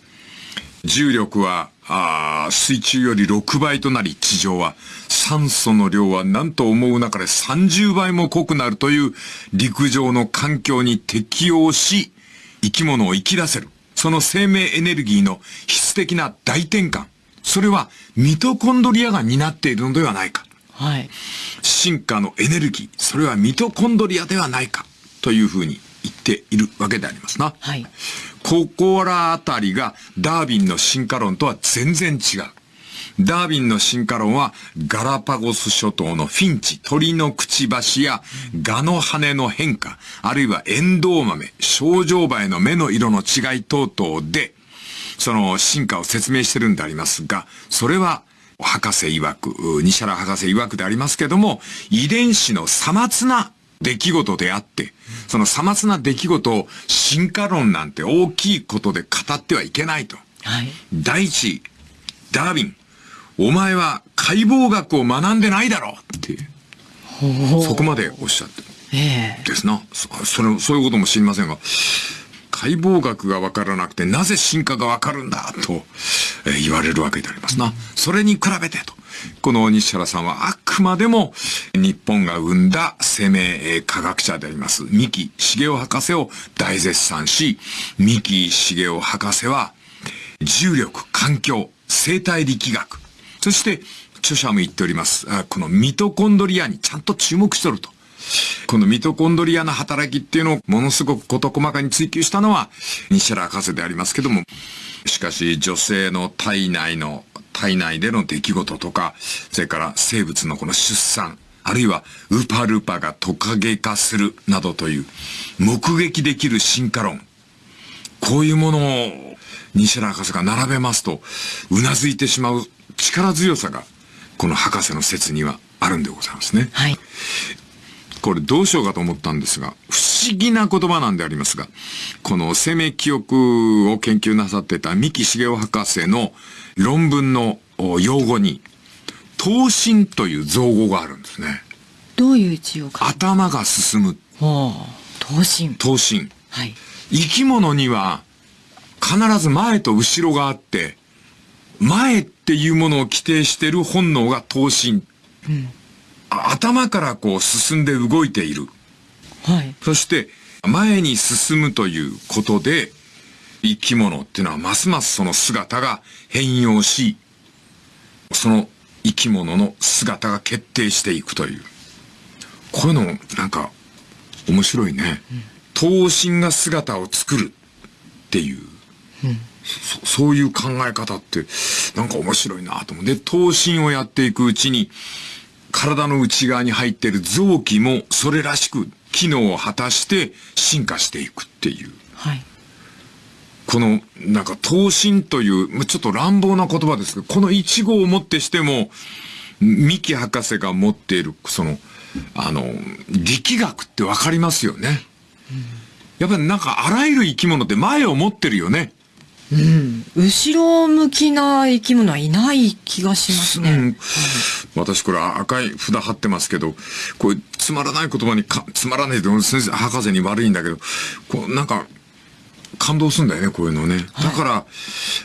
重力は、あ水中より6倍となり、地上は酸素の量は何と思う中で30倍も濃くなるという陸上の環境に適応し、生き物を生き出せる。その生命エネルギーの質的な大転換。それはミトコンドリアが担っているのではないか。はい。進化のエネルギー、それはミトコンドリアではないか。というふうに言っているわけでありますな。はい。ここらあたりがダービンの進化論とは全然違う。ダービンの進化論はガラパゴス諸島のフィンチ、鳥のくちばしやガの羽の変化、あるいはエンドウ豆、症状梅の目の色の違い等々で、その進化を説明してるんでありますが、それは博士曰く、西原博士曰くでありますけども、遺伝子のさまつな出来事であって、そのさまつな出来事を進化論なんて大きいことで語ってはいけないと。はい。第一、ダーウィン、お前は解剖学を学んでないだろうって、そこまでおっしゃってええですな。そそれ、そういうことも知りませんが、解剖学がわからなくてなぜ進化がわかるんだと、えー言われるわけでありますな。それに比べてと。この西原さんはあくまでも日本が生んだ生命科学者であります三木茂雄博士を大絶賛し、三木茂雄博士は重力、環境、生態力学、そして著者も言っております。このミトコンドリアにちゃんと注目しとると。このミトコンドリアの働きっていうのをものすごく事細かに追求したのは西原博士でありますけども、しかし女性の体内の、体内での出来事とか、それから生物のこの出産、あるいはウパルパがトカゲ化するなどという目撃できる進化論。こういうものを西原博士が並べますと、うなずいてしまう力強さが、この博士の説にはあるんでございますね。はい。これどうしようかと思ったんですが、不思議な言葉なんでありますが、この生命記憶を研究なさってた三木茂雄博士の論文のお用語に、頭身という造語があるんですね。どういう字を書く頭が進むほう。頭身。頭身。はい。生き物には必ず前と後ろがあって、前っていうものを規定している本能が頭身。あ頭からこう進んで動いている。はい。そして、前に進むということで、生き物っていうのはますますその姿が変容し、その生き物の姿が決定していくという。こういうの、なんか、面白いね。頭身が姿を作るっていう、そそういう考え方って、なんか面白いなと思う。で、頭身をやっていくうちに、体の内側に入っている臓器もそれらしく機能を果たして進化していくっていう。はい。この、なんか、頭身という、まあちょっと乱暴な言葉ですけど、この一語をもってしても、三木博士が持っている、その、あの、力学ってわかりますよね。やっぱりなんか、あらゆる生き物って前を持ってるよね。うん。後ろ向きな生き物はいない気がしますね。うん、私これ赤い札貼ってますけど、こうつまらない言葉にか、つまらないで先生、博士に悪いんだけど、こうなんか、感動するんだよね、こういうのね。だから、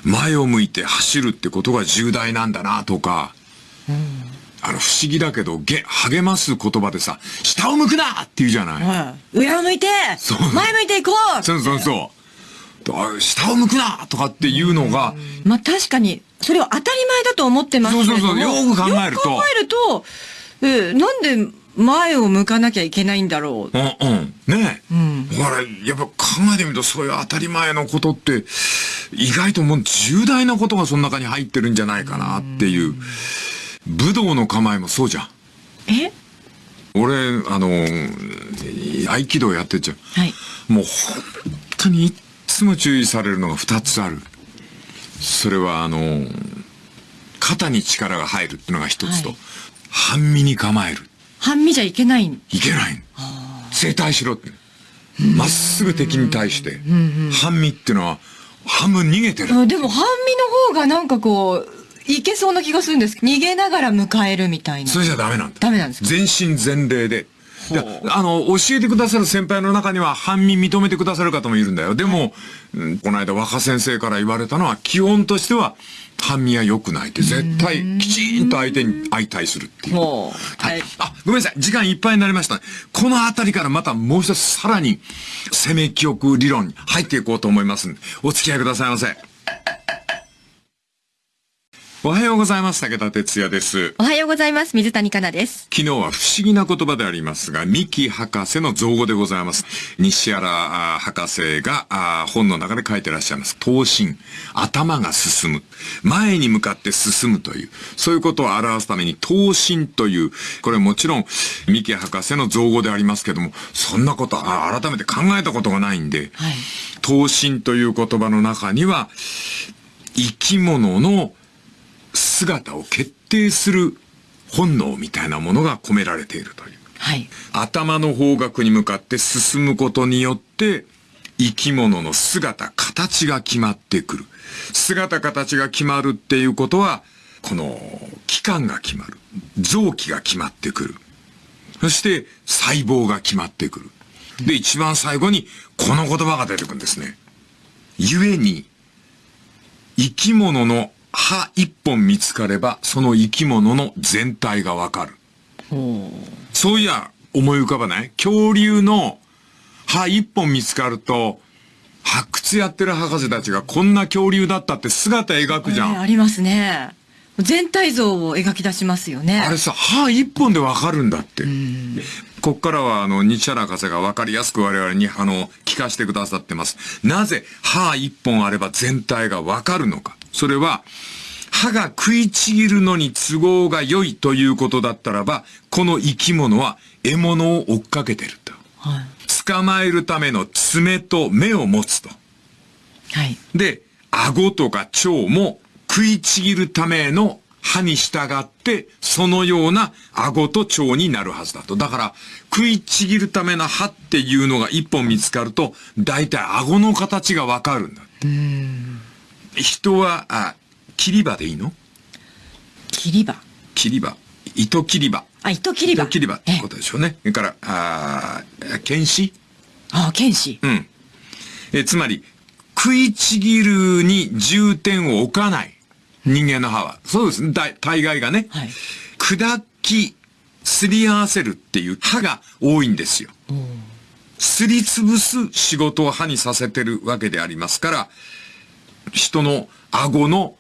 前を向いて走るってことが重大なんだな、とか、あの、不思議だけど、げ、励ます言葉でさ、下を向くなって言うじゃない。はい。上を向いてそう前向いていこうそうそうそう。あ下を向くなとかっていうのが、まあ確かに、それを当たり前だと思ってますけ。そうそうそうよく考えるとよく考えると、えーなんで前を向かなきゃいけないんだろう。うんうん。ねえ。んだから、やっぱ考えてみると、そういう当たり前のことって、意外ともう重大なことがその中に入ってるんじゃないかなっていう。武道の構えもそうじゃん。え？俺、あの、合気道やってっちゃう。はい。もう本当にいつも注意されるのが二つある。それはあの、肩に力が入るっていうのが一つと、はい半身に構える。半身じゃいけない。いけない。正対しろって。まっすぐ敵に対して。半身っていうのは、半分逃げてる。あでも半身の方がなんかこう、いけそうな気がするんです。逃げながら迎えるみたいな。それじゃダメなんだ。ダメなんですか？全身全霊で。いや、あの、教えてくださる先輩の中には、半身認めてくださる方もいるんだよ。でも、うんこの間若先生から言われたのは、基本としては、半身は良くないって、絶対、きちんと相手に相対するっていう。ほうははいい。あ、ごめんなさい。時間いっぱいになりました。このあたりからまたもう一つさらに、生命記憶理論に入っていこうと思いますんで、お付き合いくださいませ。おはようございます。武田哲也です。おはようございます。水谷香奈です。昨日は不思議な言葉でありますが、三木博士の造語でございます。西原博士が本の中で書いてらっしゃいます。頭身。頭が進む。前に向かって進むという。そういうことを表すために、頭身という、これもちろん、三木博士の造語でありますけども、そんなことはあ改めて考えたことがないんで、はい。頭身という言葉の中には、生き物の姿を決定する本能みたいなものが込められているという。はい。頭の方角に向かって進むことによって、生き物の姿、形が決まってくる。姿、形が決まるっていうことは、この、器官が決まる。臓器が決まってくる。そして、細胞が決まってくる。で、一番最後に、この言葉が出てくるんですね。故に、生き物の歯一本見つかれば、その生き物の全体がわかる。そういや、思い浮かばない？恐竜の歯一本見つかると、発掘やってる博士たちがこんな恐竜だったって姿描くじゃん。えーありますね。全体像を描き出しますよね。あれさ、歯一本でわかるんだって。こっからは、あの、日原博士がわかりやすく我々に、あの、聞かせてくださってます。なぜ、歯一本あれば全体がわかるのか。それは、歯が食いちぎるのに都合が良いということだったらば、この生き物は獲物を追っかけてると。はい。捕まえるための爪と目を持つと。はい。で、顎とか腸も食いちぎるための歯に従って、そのような顎と腸になるはずだと。だから、食いちぎるための歯っていうのが一本見つかると、大体顎の形がわかるんだ。人は、あ、切り歯でいいの？切り歯。切り歯。糸切り歯。あ、糸切り歯。糸切り歯ってえことでしょうね。それから、あー剣士？あ、剣士。うん。え、つまり、食いちぎるに重点を置かない。人間の歯は。そうですね。大大概がね。はい。砕き、すり合わせるっていう歯が多いんですよ。すりつぶす仕事を歯にさせてるわけでありますから、人の顎の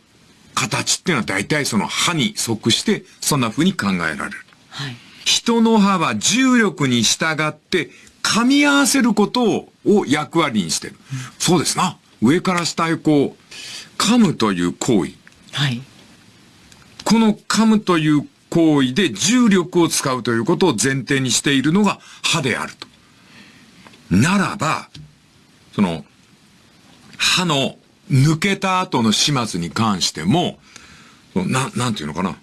形っていうのは大体その歯に即して、そんな風に考えられる。はい。人の歯は重力に従って噛み合わせることをを役割にしてる。そうですな。上から下へこう、噛むという行為。はい。この噛むという行為で重力を使うということを前提にしているのが歯であると。ならば、その、歯の抜けた後の始末に関しても、な、なんていうのかな。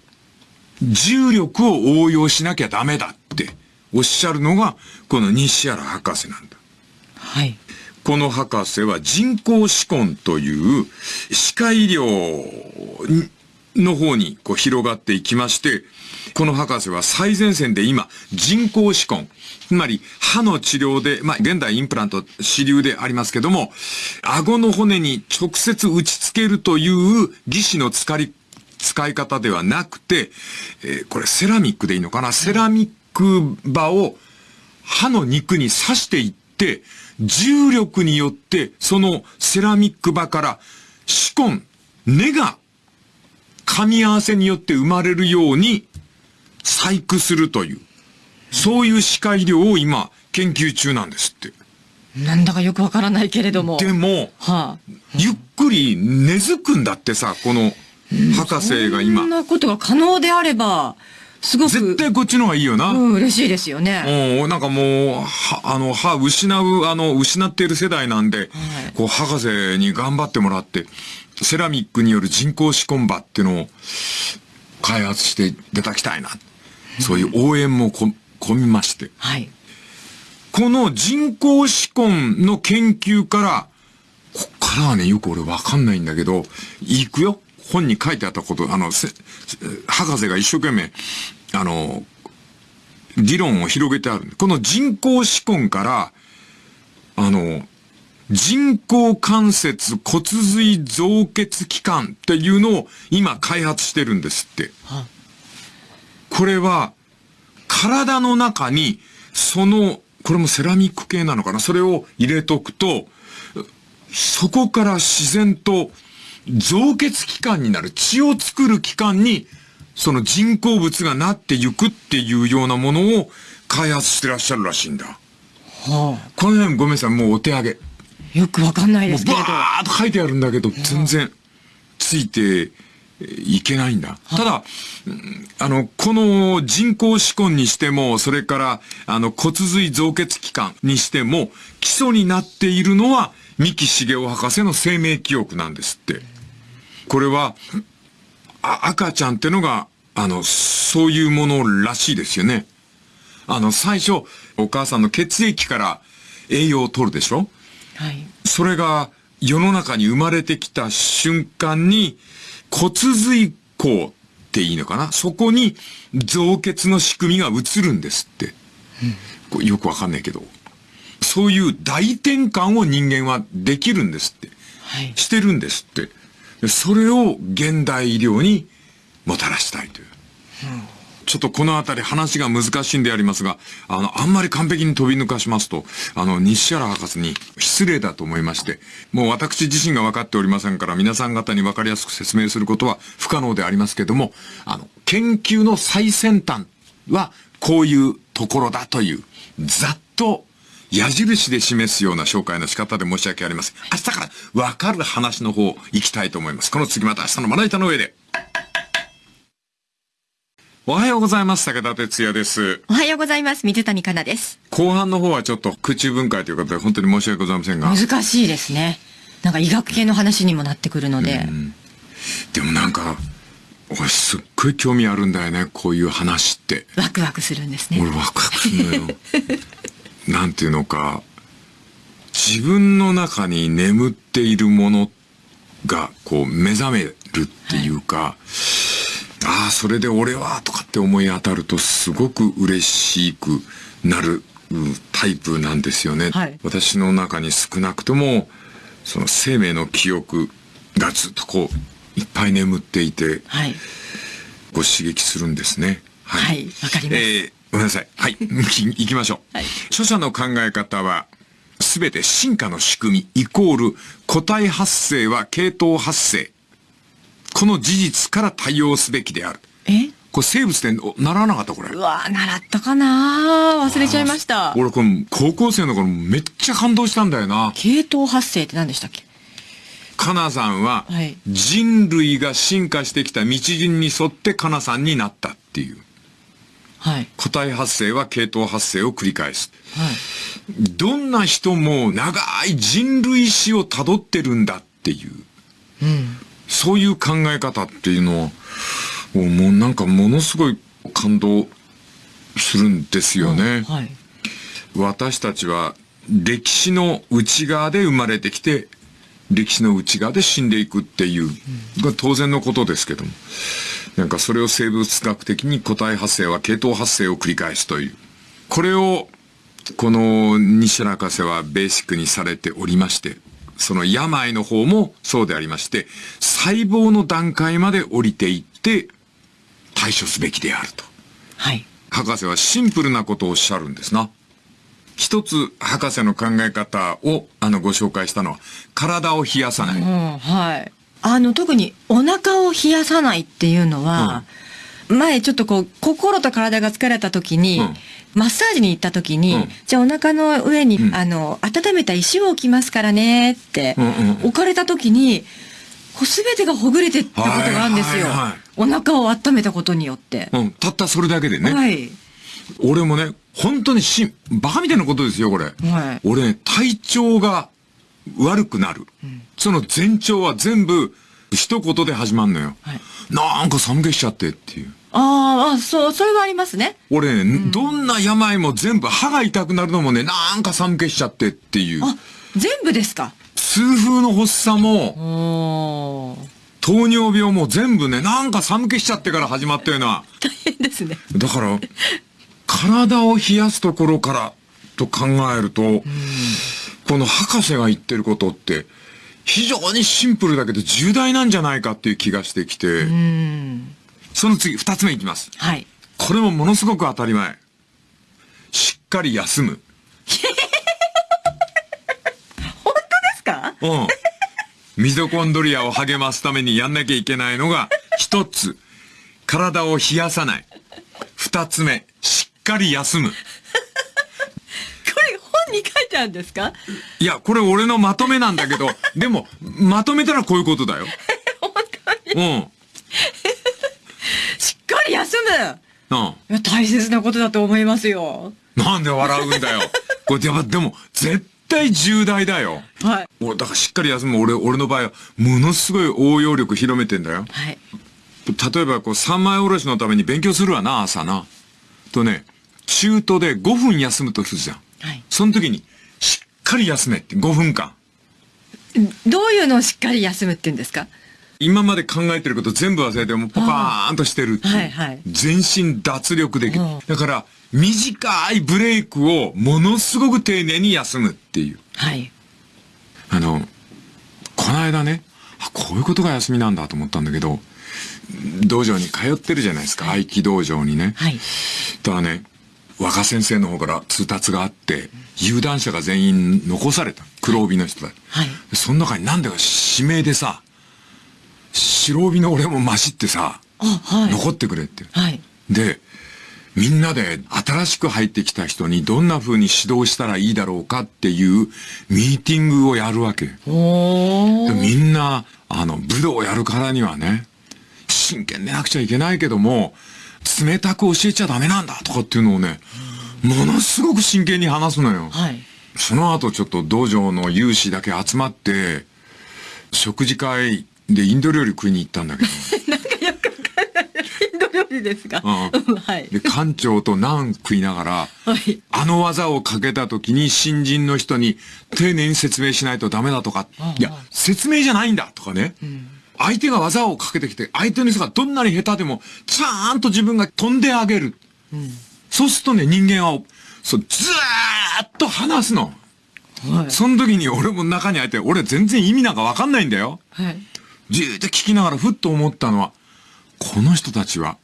重力を応用しなきゃダメだっておっしゃるのが、この西原博士なんだ。はい。この博士は人工歯根という歯科医療にの方にこう広がっていきまして、この博士は最前線で今人工歯根、つまり歯の治療で、まあ現代インプラント主流でありますけども、顎の骨に直接打ち付けるという義歯の使い使い方ではなくて、えーこれセラミックでいいのかな？セラミック刃を歯の肉に刺していって、重力によって、そのセラミック刃から歯根、根が噛み合わせによって生まれるように細工するという、そういう歯科医療を今研究中なんですって。なんだかよくわからないけれども。でも、はあ。ゆっくり根付くんだってさ、この博士が今そん。なことが可能であれば、すごく。絶対こっちの方がいいよな。うん、嬉しいですよね。もう、なんかもう、は、あの、歯失う、あの、失っている世代なんで、こう、博士に頑張ってもらって、セラミックによる人工歯根歯っていうのを開発していただきたいな。そういう応援もこ、込みまして。はい。この人工歯根の研究から、こっからはね、よく俺わかんないんだけど、行くよ。本に書いてあったこと、あの、せ博士が一生懸命、あの、理論を広げてある。この人工歯根から、あの、人工関節骨髄造血器官っていうのを今開発してるんですって。はこれは、体の中に、その、これもセラミック系なのかな？それを入れとくと、そこから自然と造血器官になる、血を作る器官に、その人工物がなっていくっていうようなものを開発してらっしゃるらしいんだ。はこの辺ごめんなさい、もうお手上げ。あ。よくわかんないですけれど。ーっと書いてあるんだけど、全然ついていけないんだ。ただ、うんあの、この人工歯根にしても、それから、あの、骨髄造血器官にしても、基礎になっているのは、三木茂雄博士の生命記憶なんですって。これは、あ赤ちゃんってのが、あの、そういうものらしいですよね。あの、最初、お母さんの血液から栄養を取るでしょ？はい。それが世の中に生まれてきた瞬間に骨髄孔っていいのかな？そこに造血の仕組みが映るんですって。これよくわかんないけど。そういう大転換を人間はできるんですって。はい。してるんですって。でそれを現代医療にもたらしたいという。ちょっとこのあたり話が難しいんでありますが、あの、あんまり完璧に飛び抜かしますと、あの、西原博士に失礼だと思いまして、もう私自身が分かっておりませんから、皆さん方に分かりやすく説明することは不可能でありますけども、あの、研究の最先端はこういうところだという、ざっと矢印で示すような紹介の仕方で申し訳ありません。明日から分かる話の方行きたいと思います。この次また明日のまな板の上で。おはようございます。武田哲也です。おはようございます。水谷香奈です。後半の方はちょっと空中分解ということで本当に申し訳ございませんが。難しいですね。なんか医学系の話にもなってくるので。でもなんか、俺すっごい興味あるんだよね。こういう話って。ワクワクするんですね。俺ワクワクするのよ。なんていうのか、自分の中に眠っているものがこう目覚めるっていうか、ああ、それで俺はとかって思い当たるとすごく嬉しくなるうんタイプなんですよね。はい私の中に少なくとも、その生命の記憶がずっとこう、いっぱい眠っていて、はい。ご刺激するんですね。はいわかりますえーごめんなさい。はい。行きましょう。はい著者の考え方は、すべて進化の仕組みイコール個体発生は系統発生。この事実から対応すべきである。え？これ生物でお習わなかったこれう。わー習ったかな忘れちゃいました。俺これ高校生の頃めっちゃ感動したんだよな。系統発生って何でしたっけ？かなさんははい人類が進化してきた道順に沿ってかなさんになったっていう。はい。個体発生は系統発生を繰り返す。はい。どんな人も長い人類史を辿ってるんだっていう、うん。そういう考え方っていうのは、もうなんかものすごい感動するんですよね。はい。私たちは歴史の内側で生まれてきて、歴史の内側で死んでいくっていう、が当然のことですけども。なんかそれを生物学的に個体発生は系統発生を繰り返すという。これを、この西原博士はベーシックにされておりまして、その病の方もそうでありまして、細胞の段階まで降りていって対処すべきであると。はい。博士はシンプルなことをおっしゃるんですな。一つ博士の考え方をあのご紹介したのは、体を冷やさない。うん、はい。あの、特にお腹を冷やさないっていうのは、前ちょっとこう、心と体が疲れた時に、うんマッサージに行った時に、うんじゃあお腹の上に、うんあの、温めた石を置きますからねって、置かれた時に、こう全てがほぐれてったことがあるんですよ。お腹を温めたことによって。うん、たったそれだけでね。はい。俺もね、本当にしん、バカみたいなことですよ、これ。はい俺ね、体調が悪くなる。その前兆は全部一言で始まるのよ。はいなんか寒気しちゃってっていう。あーあ、そう、それはありますね。俺ね、どんな病も全部歯が痛くなるのもね、なんか寒気しちゃってっていう。あ、全部ですか？痛風の発作も。糖尿病も全部ね、なんか寒気しちゃってから始まったような。大変ですね。だから、体を冷やすところからと考えると、この博士が言ってることって、非常にシンプルだけど重大なんじゃないかっていう気がしてきて、うん。その次、二つ目いきます。はい。これもものすごく当たり前。しっかり休む。本当ですか？うん。ミトコンドリアを励ますためにやんなきゃいけないのが、一つ、体を冷やさない。二つ目、しっかり休む。これ本に書いてあるんですか？いや、これ俺のまとめなんだけど、でも、まとめたらこういうことだよ。本当にうん。休むうん。大切なことだと思いますよ。なんで笑うんだよ。これ、やっぱでも、絶対重大だよ。はい。俺、だからしっかり休む。俺、俺の場合は、ものすごい応用力広めてんだよ。はい。例えば、こう、三枚おろしのために勉強するわな、朝な。とね、中途で5分休むとするじゃん。はいその時に、しっかり休めって、5分間。どういうのをしっかり休むって言うんですか？今まで考えてること全部忘れてもうパパーンとしてるっていう。はいはい全身脱力できるうん。だから、短いブレイクをものすごく丁寧に休むっていう。はい。あの、この間ね、あ、こういうことが休みなんだと思ったんだけど、道場に通ってるじゃないですか、合気道場にね。はい。ただね、若先生の方から通達があって、有段者が全員残された。黒帯の人だ。はいその中になんだか指名でさ、白帯の俺も混じってさ、あ、はい。残ってくれって。はい。で、みんなで新しく入ってきた人にどんな風に指導したらいいだろうかっていうミーティングをやるわけ。みんな、あの、武道をやるからにはね、真剣でなくちゃいけないけども、冷たく教えちゃダメなんだとかっていうのをね、ものすごく真剣に話すのよ。はい。その後ちょっと道場の有志だけ集まって、食事会でインド料理食いに行ったんだけど、インド料理ですか？うんはい。で、館長とナン食いながら、はい。あの技をかけた時に新人の人に丁寧に説明しないとダメだとか、いや、説明じゃないんだとかね。相手が技をかけてきて、相手の人がどんなに下手でも、ちゃんと自分が飛んであげる。そうするとね、人間は、そう、ずーっと話すの。はい。その時に俺も中に入って、俺全然意味なんかわかんないんだよ。はい。じーっと聞きながらふっと思ったのは、この人たちは、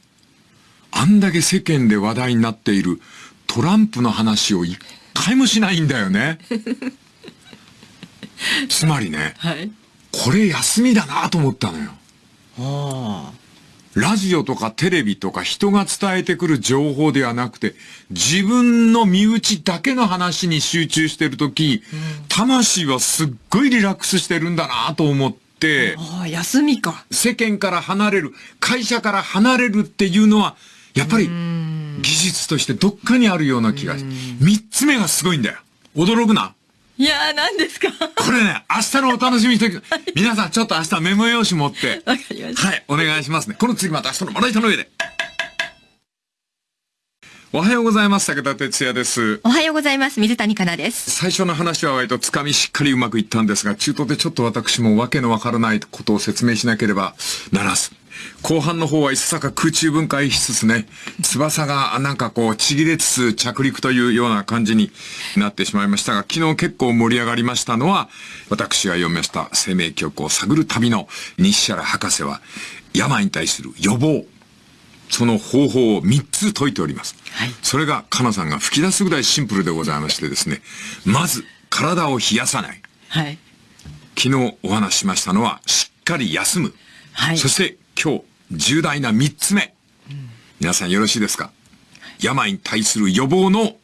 あんだけ世間で話題になっているトランプの話を一回もしないんだよね。つまりね、はい。これ休みだなと思ったのよ。あラジオとかテレビとか人が伝えてくる情報ではなくて、自分の身内だけの話に集中してるとき、魂はすっごいリラックスしてるんだなと思って、休みか。世間から離れる、会社から離れるっていうのは、やっぱり技術としてどっかにあるような気がし、三つ目がすごいんだよ。驚くな。いやー、何ですか？これね、明日のお楽しみにして 皆さんちょっと明日メモ用紙持って、わかりました。はい、お願いしますね。この次また明日のまな板の上で。おはようございます。武田哲也です。おはようございます。水谷香奈です。最初の話は割とつかみしっかりうまくいったんですが、中途でちょっと私もわけのわからないことを説明しなければならず。後半の方はいささか空中分解しつつね、翼がなんかこうちぎれつつ着陸というような感じになってしまいましたが、昨日結構盛り上がりましたのは、私が読みました生命曲を探る旅の西原博士は、病に対する予防、その方法を3つ解いております。はいそれが、かなさんが吹き出すぐらいシンプルでございましてですね。まず、体を冷やさない。はい。昨日お話ししましたのは、しっかり休む。はいそして、今日、重大な3つ目。皆さんよろしいですか？病に対する予防の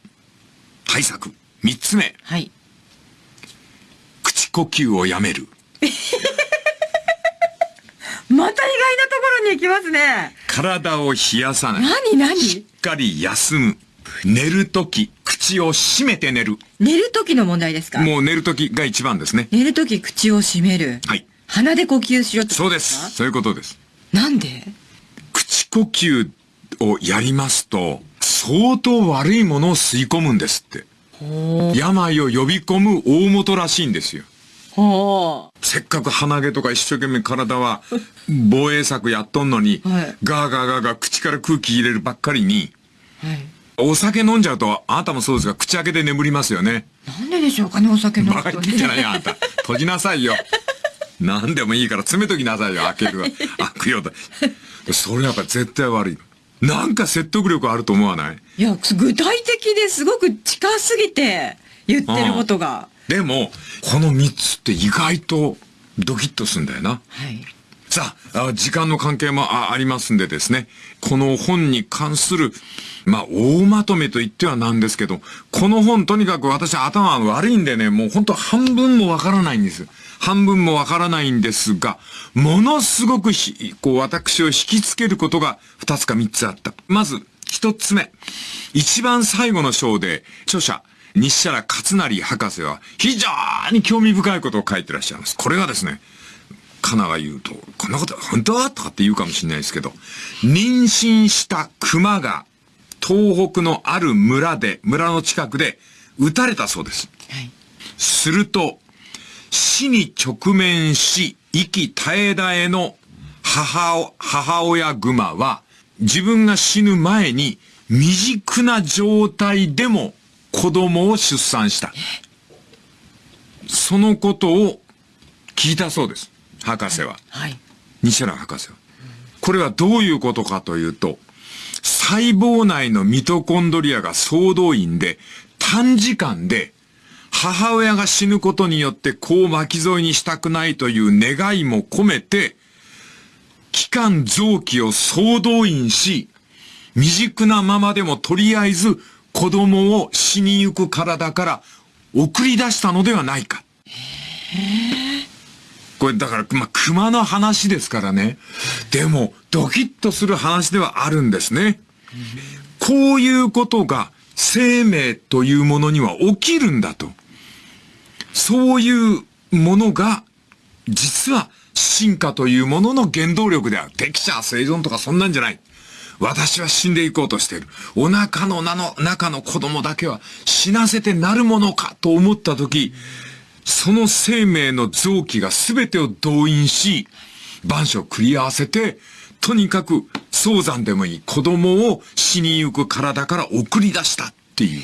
対策。3つ目。はい。口呼吸をやめる。また意外なところに行きますね。体を冷やさない。何何？しっかり休む。寝るとき、口を閉めて寝る。寝る時の問題ですか？もう寝るときが一番ですね。寝る時口を閉める。はい。鼻で呼吸しろってそうです。そういうことです。なんで？口呼吸をやりますと、相当悪いものを吸い込むんですって。病を呼び込む大元らしいんですよ。ほせっかく鼻毛とか一生懸命体は 防衛策やっとんのに、はいガーガーガーガー口から空気入れるばっかりに、う。はい。お酒飲んじゃうと、あなたもそうですが、口開けて眠りますよね。なんででしょうかね、お酒飲むバカと言ってんじゃないよ、あんた。閉じなさいよ。何でもいいから詰めときなさいよ、開けるわ。開くよと。それやっぱ絶対悪い。なんか説得力あると思わない？いや、具体的ですごく近すぎて言ってることが。でも、この3つって意外とドキッとすんだよな。はい。さあ、あ時間の関係もあありますんでですね、この本に関する、まあ、大まとめと言ってはなんですけど、この本とにかく私頭悪いんでね、もう本当半分もわからないんです。半分もわからないんですが、ものすごくひ、こう私を引きつけることが2つか3つあった。まず、1つ目。一番最後の章で、著者、西原勝成博士は非常に興味深いことを書いてらっしゃいます。これがですね、カナが言うと、こんなこと本当とかって言うかもしれないですけど、妊娠した熊が東北のある村で、村の近くで撃たれたそうです。はい。すると、死に直面し、息絶え絶えの母お、母親熊は、自分が死ぬ前に未熟な状態でも子供を出産した。そのことを聞いたそうです。博士は。はい。西原博士は。これはどういうことかというと、細胞内のミトコンドリアが総動員で短時間で母親が死ぬことによって子を巻き添えにしたくないという願いも込めて、期間臓器を総動員し、未熟なままでもとりあえず子供を死にゆく体から送り出したのではないか。これだから、ま、熊の話ですからね。でも、ドキッとする話ではあるんですね。こういうことが生命というものには起きるんだと。そういうものが、実は進化というものの原動力である。適者生存とかそんなんじゃない。私は死んでいこうとしている。お腹の名の中の子供だけは死なせてなるものかと思ったとき、その生命の臓器が全てを動員し、万象を繰り合わせて、とにかく早産でもいい子供を死にゆく体から送り出したっていう。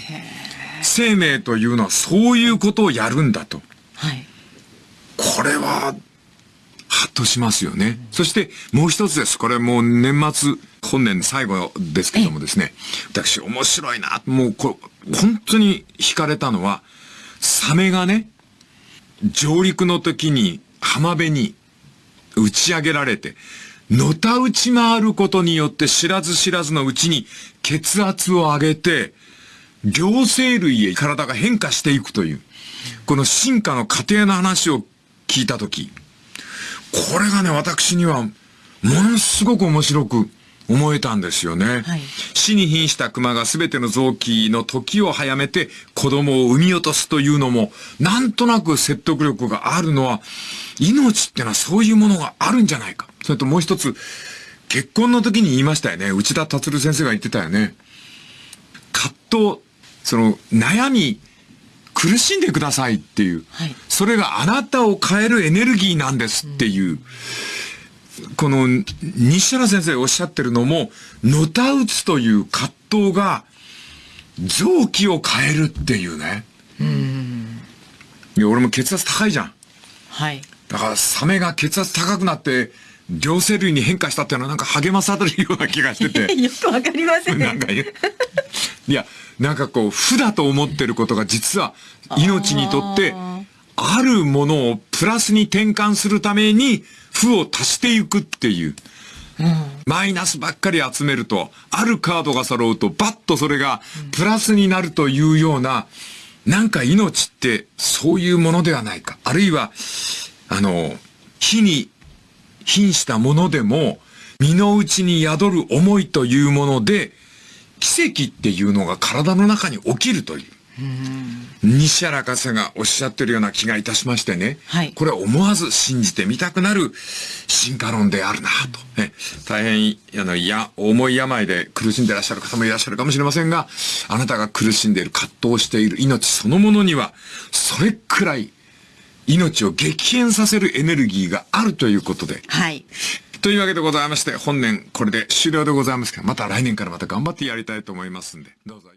生命というのはそういうことをやるんだと。はい。これは、ハッとしますよね。そしてもう一つです。これもう年末、本年最後ですけどもですね。私面白いな。もうこれ本当に惹かれたのは、サメがね、上陸の時に浜辺に打ち上げられて、のた打ち回ることによって知らず知らずのうちに血圧を上げて、両生類へ体が変化していくという、この進化の過程の話を聞いたとき、これがね、私には、ものすごく面白く思えたんですよね。はい死に瀕した熊が全ての臓器の時を早めて子供を産み落とすというのも、なんとなく説得力があるのは、命ってのはそういうものがあるんじゃないか。それともう一つ、結婚の時に言いましたよね。内田達先生が言ってたよね。葛藤、その悩み、苦しんでくださいっていう、はいそれがあなたを変えるエネルギーなんですっていう、この西原先生おっしゃってるのも、のたうつという葛藤が臓器を変えるっていうね。いや、俺も血圧高いじゃん。はい。だからサメが血圧高くなって、両生類に変化したっていうのはなんか励まされるような気がしてて。よくわかりませんね。なんかいや、なんかこう、負だと思ってることが実は命にとって、あるものをプラスに転換するために負を足していくっていう。マイナスばっかり集めると、あるカードが揃うと、バッとそれがプラスになるというような、なんか命ってそういうものではないか。あるいは、あの、火に瀕したものでも、身の内に宿る思いというもので、奇跡っていうのが体の中に起きるという。西原博士がおっしゃってるような気がいたしましてね。はいこれは思わず信じてみたくなる進化論であるなと。ね大変、あの、いや、重い病で苦しんでいらっしゃる方もいらっしゃるかもしれませんが、あなたが苦しんでいる、葛藤している命そのものには、それくらい命を激変させるエネルギーがあるということで。はい。というわけでございまして、本年これで終了でございますが、また来年からまた頑張ってやりたいと思いますんで、どうぞ。